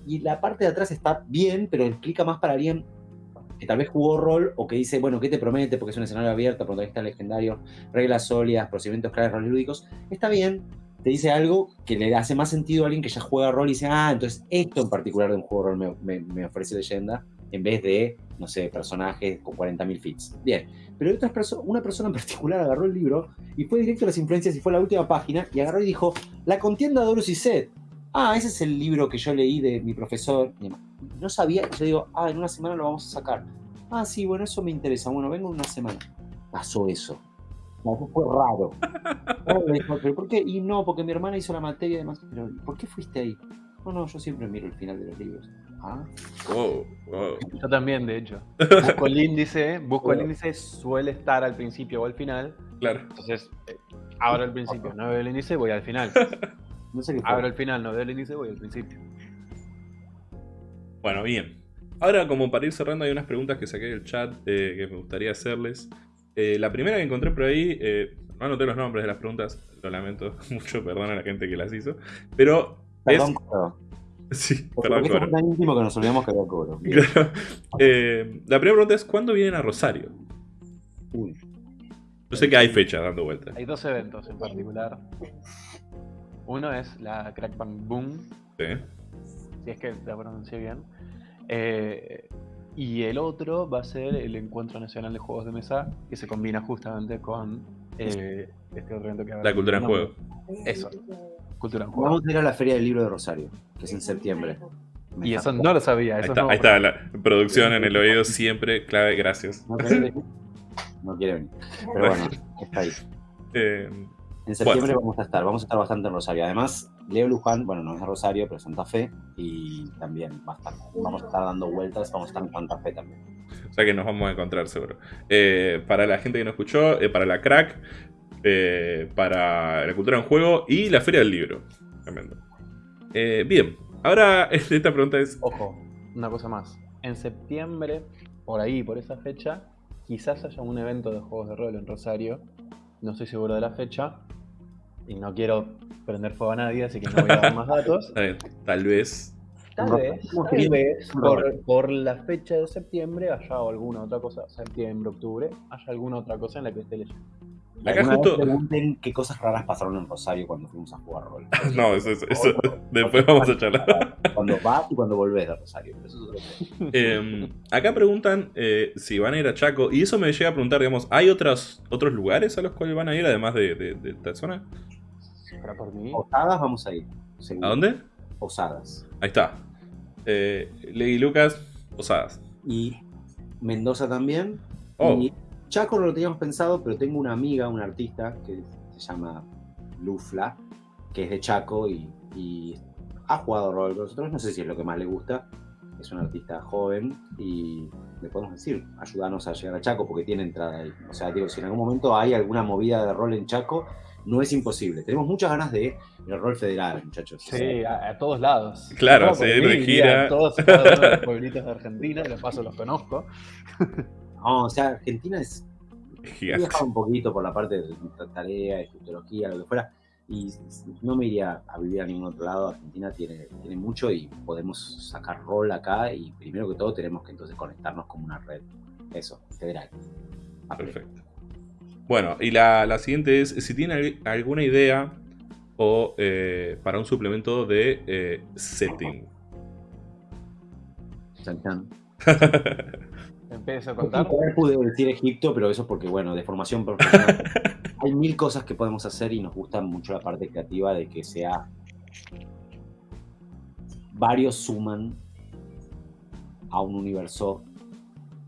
y la parte de atrás está bien, pero explica más para alguien que tal vez jugó rol o que dice, bueno, ¿qué te promete? Porque es un escenario abierto, protagonista legendario, reglas sólidas, procedimientos claves, roles lúdicos. Está bien, te dice algo que le hace más sentido a alguien que ya juega rol y dice, ah, entonces esto en particular de un juego de rol me, ofrece leyenda, en vez de, no sé, personajes con 40.000 fits. Bien, pero otras perso- una persona en particular agarró el libro y fue directo a las influencias y fue a la última página y agarró y dijo, La contienda de Horus y Set. Ah, ese es el libro que yo leí de mi profesor. No sabía, yo digo, ah, en una semana lo vamos a sacar. Ah, sí, bueno, eso me interesa. Bueno, vengo en una semana. Pasó eso. No, eso fue raro. ¿Pero por qué? Y no, porque mi hermana hizo la materia y demás. Pero, ¿por qué fuiste ahí? No, no, yo siempre miro el final de los libros. Ah, Wow, wow. Yo también, de hecho. Busco el índice, busco el índice, suele estar al principio o al final. Claro. Entonces, eh, abro el principio, no veo el índice, voy al final. no sé qué. Abro el final, no veo el índice, voy al principio. Bueno, bien. Ahora, como para ir cerrando, hay unas preguntas que saqué del chat eh, que me gustaría hacerles. Eh, la primera que encontré por ahí, eh, no anoté los nombres de las preguntas, lo lamento mucho, perdón a la gente que las hizo. Pero Perdón, es. cobro. Sí, Porque perdón, Coro. fue tan íntimo que nos olvidamos que. Bien. Claro. Eh, la primera pregunta es: ¿cuándo vienen a Rosario? Uy. Yo sé que hay fechas dando vueltas. Hay dos eventos en particular. Uno es la Crack Bang Boom, Sí. si es que la pronuncié bien. Eh, y el otro va a ser el Encuentro Nacional de Juegos de Mesa, que se combina justamente con eh, este otro evento que La cultura en juego. Eso, Cultura en Juego. Vamos a ir a la Feria del Libro de Rosario, que es en septiembre. Me Y eso no lo sabía. Ahí está, no- ahí está la producción en el oído siempre clave, gracias. No quiere venir. No quiere venir. Pero bueno, está ahí. Eh, En septiembre vamos a estar, vamos a estar bastante en Rosario. Además, Leo Luján, bueno, no es Rosario, pero es Santa Fe, y también va a estar- vamos a estar dando vueltas, vamos a estar en Santa Fe también. o sea que nos vamos a encontrar seguro. Eh, para la gente que no escuchó, eh, para la crack, eh, para la cultura en juego y la feria del libro. Tremendo. Eh, bien, ahora esta pregunta es. Ojo, una cosa más. En septiembre, por ahí, por esa fecha, quizás haya un evento de juegos de rol en Rosario. No estoy seguro de la fecha. Y no quiero prender fuego a nadie, así que no voy a dar más datos. tal vez. Tal vez, tal vez, por, por la fecha de septiembre haya alguna otra cosa, septiembre, octubre, haya alguna otra cosa en la que esté leyendo. Acá Alguna justo- vez pregunten qué cosas raras pasaron en Rosario cuando fuimos a jugar rol. No, eso, eso- eso- después vamos a charlar. Cuando vas y cuando volvés de Rosario. eso es otro. Eh, acá preguntan eh, si van a ir a Chaco. Y eso me llega a preguntar, digamos, ¿hay otros, otros lugares a los cuales van a ir además de, de- de esta zona? Para por mí. Posadas vamos a ir. seguro. ¿A dónde? Posadas. Ahí está. Eh, Lady Lucas, Posadas. Y Mendoza también. Oh. Y Chaco no lo teníamos pensado, pero tengo una amiga, una artista, que se llama Lufla, que es de Chaco y, y ha jugado rol con nosotros. No sé si es lo que más le gusta, es un artista joven y le podemos decir, ayúdanos a llegar a Chaco porque tiene entrada ahí. O sea, digo, si en algún momento hay alguna movida de rol en Chaco, no es imposible. Tenemos muchas ganas de el rol federal, muchachos. Sí, a, a todos lados. Claro, sí, de gira. a Todos de los pueblitos de Argentina, de paso los conozco. no, o sea, Argentina es He Gigante. viajado un poquito por la parte de tarea, egiptología, lo que fuera, y no me iría a vivir a ningún otro lado. Argentina tiene, tiene mucho y podemos sacar rol acá y primero que todo tenemos que entonces conectarnos como una red, eso, federal. Perfecto. Bueno, y la, la siguiente es si tienen al- alguna idea o eh, para un suplemento de eh, setting. Chan, chan. Empiezo a contar. Pude decir Egipto, pero eso porque, bueno, de formación profesional. Hay mil cosas que podemos hacer y nos gusta mucho la parte creativa de que sea. Varios suman a un universo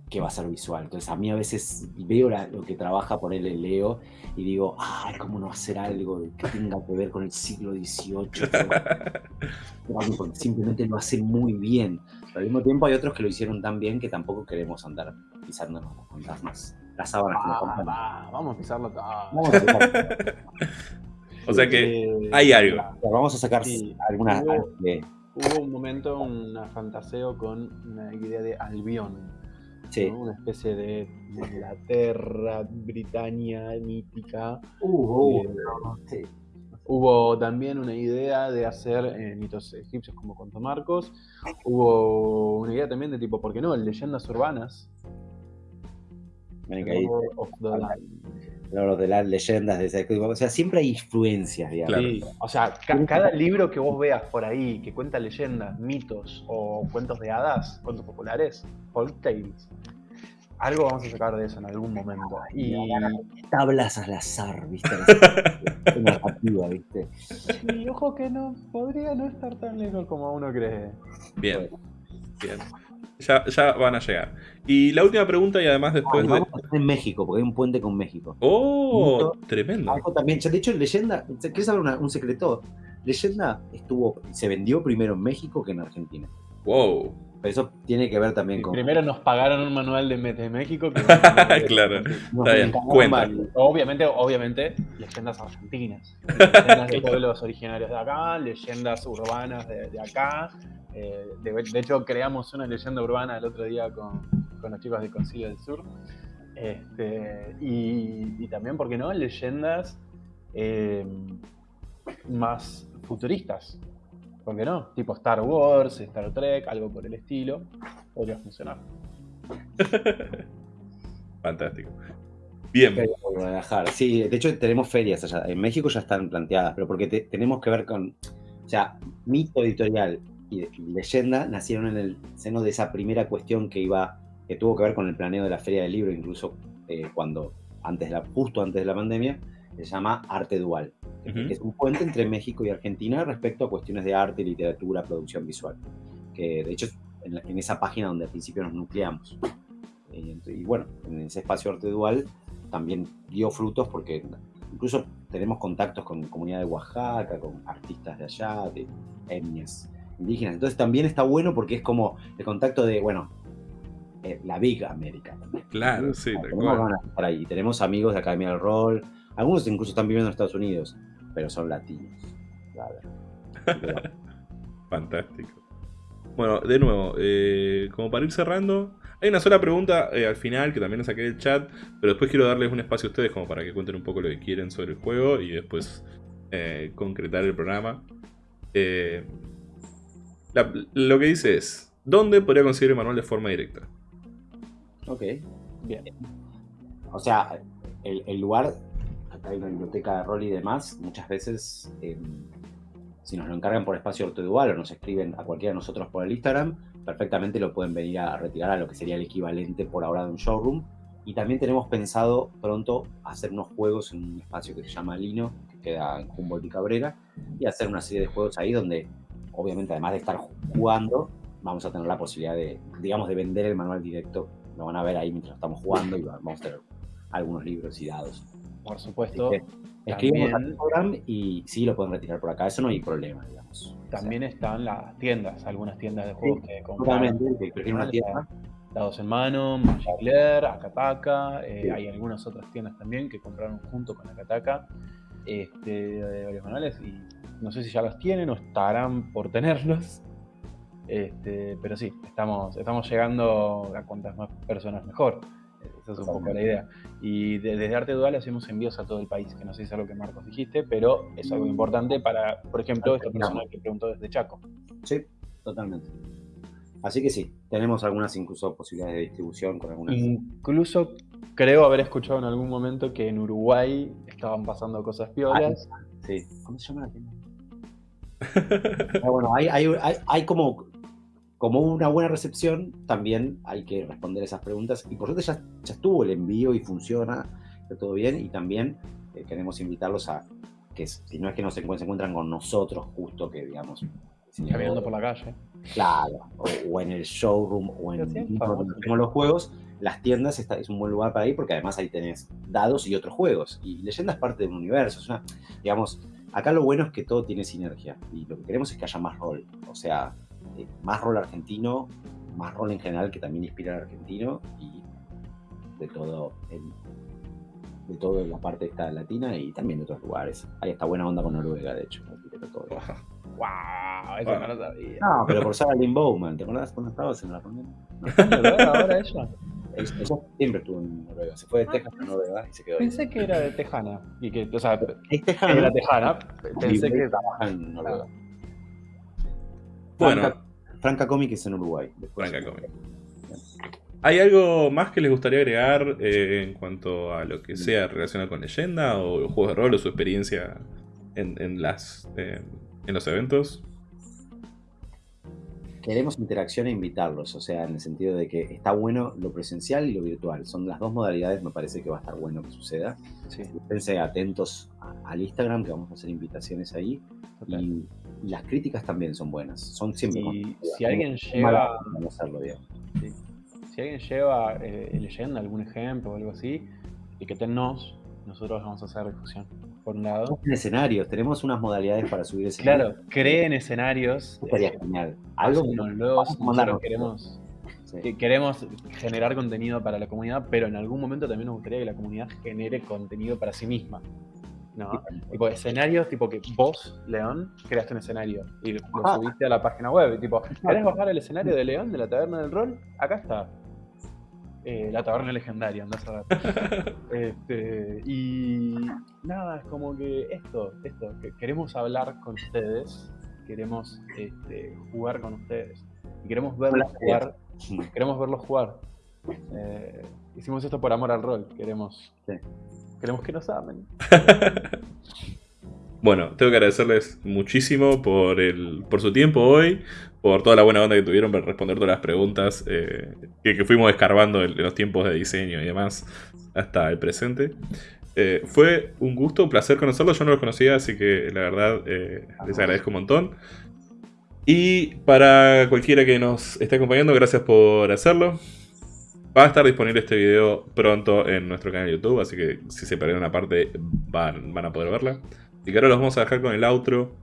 que va a ser visual. Entonces, a mí a veces veo la- lo que trabaja por él el Leo y digo, ay, ¿cómo no hacer algo que tenga que ver con el siglo XVIII? Simplemente lo hace muy bien. Pero al mismo tiempo hay otros que lo hicieron tan bien que tampoco queremos andar pisándonos los fantasmas. Las sábanas que nos compran. vamos a pisarlo todo. Vamos a, sacar, O sea que Eh, hay algo. vamos a sacar Sí. algunas Hubo- de- Hubo un momento, una fantaseo con una idea de Albión. Sí. ¿no? Una especie de Inglaterra, Britania mítica. Eh, sí. Hubo también una idea de hacer eh, mitos egipcios como contó Marcos. Hubo una idea también de tipo, ¿por qué no? Leyendas urbanas. Ven que ahí, Lord of the Land. Lo de las leyendas de ese O sea, siempre hay influencias, digamos. Claro. Sí, o sea, ca- cada libro que vos veas por ahí que cuenta leyendas, mitos o cuentos de hadas, cuentos populares, folk tales, algo vamos a sacar de eso en algún momento. Y Tablas al azar, ¿viste? Narrativa, ¿viste? sí, ojo que no, podría no estar tan lejos como uno cree. Bien. Bien. Ya, ya van a llegar. Y la última pregunta, y además Ah, después de. vamos a hacer en México, porque hay un puente con México. ¡Oh! Tremendo. Algo también, de hecho, Leyenda, ¿quieres saber una- un secreto? Leyenda estuvo, se vendió primero en México que en Argentina. ¡Wow! Pero eso tiene que ver también con. Primero nos pagaron un manual de, de México. Que Claro. nos Está bien, cuenta. Obviamente, obviamente, leyendas argentinas. Leyendas de pueblos originarios de acá, leyendas urbanas de, de acá. Eh, de, de hecho, creamos una leyenda urbana el otro día con, con los chicos de Concilio del Sur. Este, y, y también, ¿por qué no? Leyendas eh, más futuristas. ¿Por qué no? Tipo Star Wars, Star Trek, algo por el estilo. Podría funcionar. Fantástico. Bien. Guadalajara. Sí, de hecho tenemos ferias allá. En México ya están planteadas, pero porque te- tenemos que ver con. O sea, mito editorial y, y leyenda nacieron en el seno de esa primera cuestión que iba, que tuvo que ver con el planeo de la feria del libro, incluso eh, cuando, antes de la, justo antes de la pandemia, se llama arte dual. que Ujú. Es un puente entre México y Argentina respecto a cuestiones de arte, literatura, producción visual. Que de hecho en, la- en esa página donde al principio nos nucleamos. Y, ent- y bueno, en ese espacio arte dual también dio frutos porque incluso tenemos contactos con comunidad de Oaxaca, con artistas de allá, de etnias indígenas. Entonces también está bueno porque es como el contacto de, bueno, eh, la Big América también. Claro, sí, Tenemos de ahí. Tenemos amigos de Academia del Rol, algunos incluso están viviendo en Estados Unidos, pero son latinos. Fantástico. Bueno, de nuevo, eh, como para ir cerrando, hay una sola pregunta eh, al final que también la saqué del chat, pero después quiero darles un espacio a ustedes como para que cuenten un poco lo que quieren sobre el juego y después eh, concretar el programa. Eh, la- lo que dice es, ¿dónde podría conseguir el manual de forma directa? Ok. Bien. O sea, el, el lugar, hay una biblioteca de rol y demás, muchas veces, eh, si nos lo encargan por espacio ortodual o nos escriben a cualquiera de nosotros por el Instagram, perfectamente lo pueden venir a retirar a lo que sería el equivalente por ahora de un showroom. Y también tenemos pensado pronto hacer unos juegos en un espacio que se llama Lino, que queda en Humboldt y Cabrera, y hacer una serie de juegos ahí donde, obviamente, además de estar jugando, vamos a tener la posibilidad de, digamos, de vender el manual directo. Lo van a ver ahí mientras estamos jugando y vamos a tener algunos libros y dados. Por supuesto, Escribimos al También- Instagram y sí lo pueden retirar por acá, eso no hay problema, digamos. también están las tiendas, algunas tiendas de juegos que compran. totalmente, que prefieren una tienda. Dados en mano, Magic Lair, Akataka, eh, Sí. hay algunas otras tiendas también que compraron junto con Akataka este, de varios manuales y no sé si ya los tienen o estarán por tenerlos. Este, pero sí, estamos, estamos llegando a cuantas más personas mejor. Esa es un poco la idea. Y de- desde Arte Dual hacemos envíos a todo el país, que no sé si es algo que Marcos dijiste, pero es algo importante para, por ejemplo, esta persona que preguntó desde Chaco. Sí, totalmente. Así que sí, tenemos algunas incluso posibilidades de distribución con algunas. Incluso creo haber escuchado en algún momento que en Uruguay estaban pasando cosas piolas. Sí. ¿Cómo se llama la tienda? Pero bueno, hay, hay, hay, hay como, como una buena recepción, también hay que responder esas preguntas. Y por suerte ya, ya estuvo el envío y funciona, está todo bien. Y también eh, queremos invitarlos a que si no es que no se encuentran, se encuentran con nosotros, justo que digamos. caminando por la calle. Claro, o, o en el showroom o en los juegos, las tiendas está, es un buen lugar para ir porque además ahí tenés dados y otros juegos. Y leyenda es parte de un universo. Es una, digamos, acá lo bueno es que todo tiene sinergia y lo que queremos es que haya más rol. O sea, eh, más rol argentino, más rol en general que también inspira al argentino y de todo en, de todo en la parte esta latina y también de otros lugares. Hay esta buena onda con Noruega, de hecho. todo. ¡Wow! Eso Bueno. no lo sabía. No, pero por Sarah Lynn Bowman, ¿te acordás cuando estabas en la reunión? No. ¿Está en Noruega ahora ella? Siempre estuvo en Noruega. Se fue de Texas a Noruega y se quedó ahí. Pensé que era de Tejana. Y que, o sea, Es tejana. era Tejana. Pensé que. trabaja en Noruega. Bueno. Franca, Franca Comic es en Uruguay. Después- Franca Comic. ¿Hay algo más que les gustaría agregar eh, en cuanto a lo que sea relacionado con leyenda o juegos de rol o su experiencia en, en las, eh, en los eventos? Queremos interacción e invitarlos, o sea, en el sentido de que está bueno lo presencial y lo virtual. Son las dos modalidades, me parece que va a estar bueno que suceda. Sí, atentos al Instagram, que vamos a hacer invitaciones ahí. Y, y las críticas también son buenas. Son siempre Y si alguien lleva- hacerlo bien. Si alguien lleva eh, leyenda, algún ejemplo o algo así, etiquétennos. Nosotros vamos a hacer difusión. Por un lado. En escenarios, tenemos unas modalidades para subir escenarios. Claro, creen escenarios. Estaría eh, genial. Algo que nosotros queremos, Sí. queremos generar contenido para la comunidad, pero en algún momento también nos gustaría que la comunidad genere contenido para sí misma. ¿No? Tipo escenarios, tipo que vos, León, creaste un escenario y lo Ajá. subiste a la página web. y Tipo, ¿querés bajar el escenario de León de la taberna del rol? Acá está. Eh, la taberna legendaria, andás a ver. Este, y nada, es como que esto, esto, que queremos hablar con ustedes, queremos este, jugar con ustedes y queremos verlos jugar, queremos verlos jugar. Eh, hicimos esto por amor al rol, queremos, Sí. Queremos que nos amen. Bueno, tengo que agradecerles muchísimo por, el, por su tiempo hoy, por toda la buena onda que tuvieron para responder todas las preguntas eh, que, que fuimos escarbando en, en los tiempos de diseño y demás hasta el presente. Eh, fue un gusto, un placer conocerlos. Yo no los conocía, así que la verdad eh, les agradezco un montón. Y para cualquiera que nos esté acompañando, gracias por hacerlo. Va a estar disponible este video pronto en nuestro canal de YouTube, así que si se perdieron una parte van, van a poder verla. Y que ahora los vamos a dejar con el outro.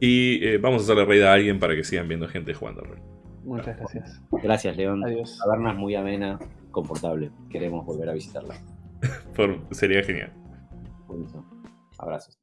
Y eh, vamos a hacerle raid a alguien para que sigan viendo gente jugando rol. Muchas gracias. Gracias, León. Adiós. Taberna es muy amena, confortable. Queremos volver a visitarla. Por- sería genial. Buenísimo. Abrazos.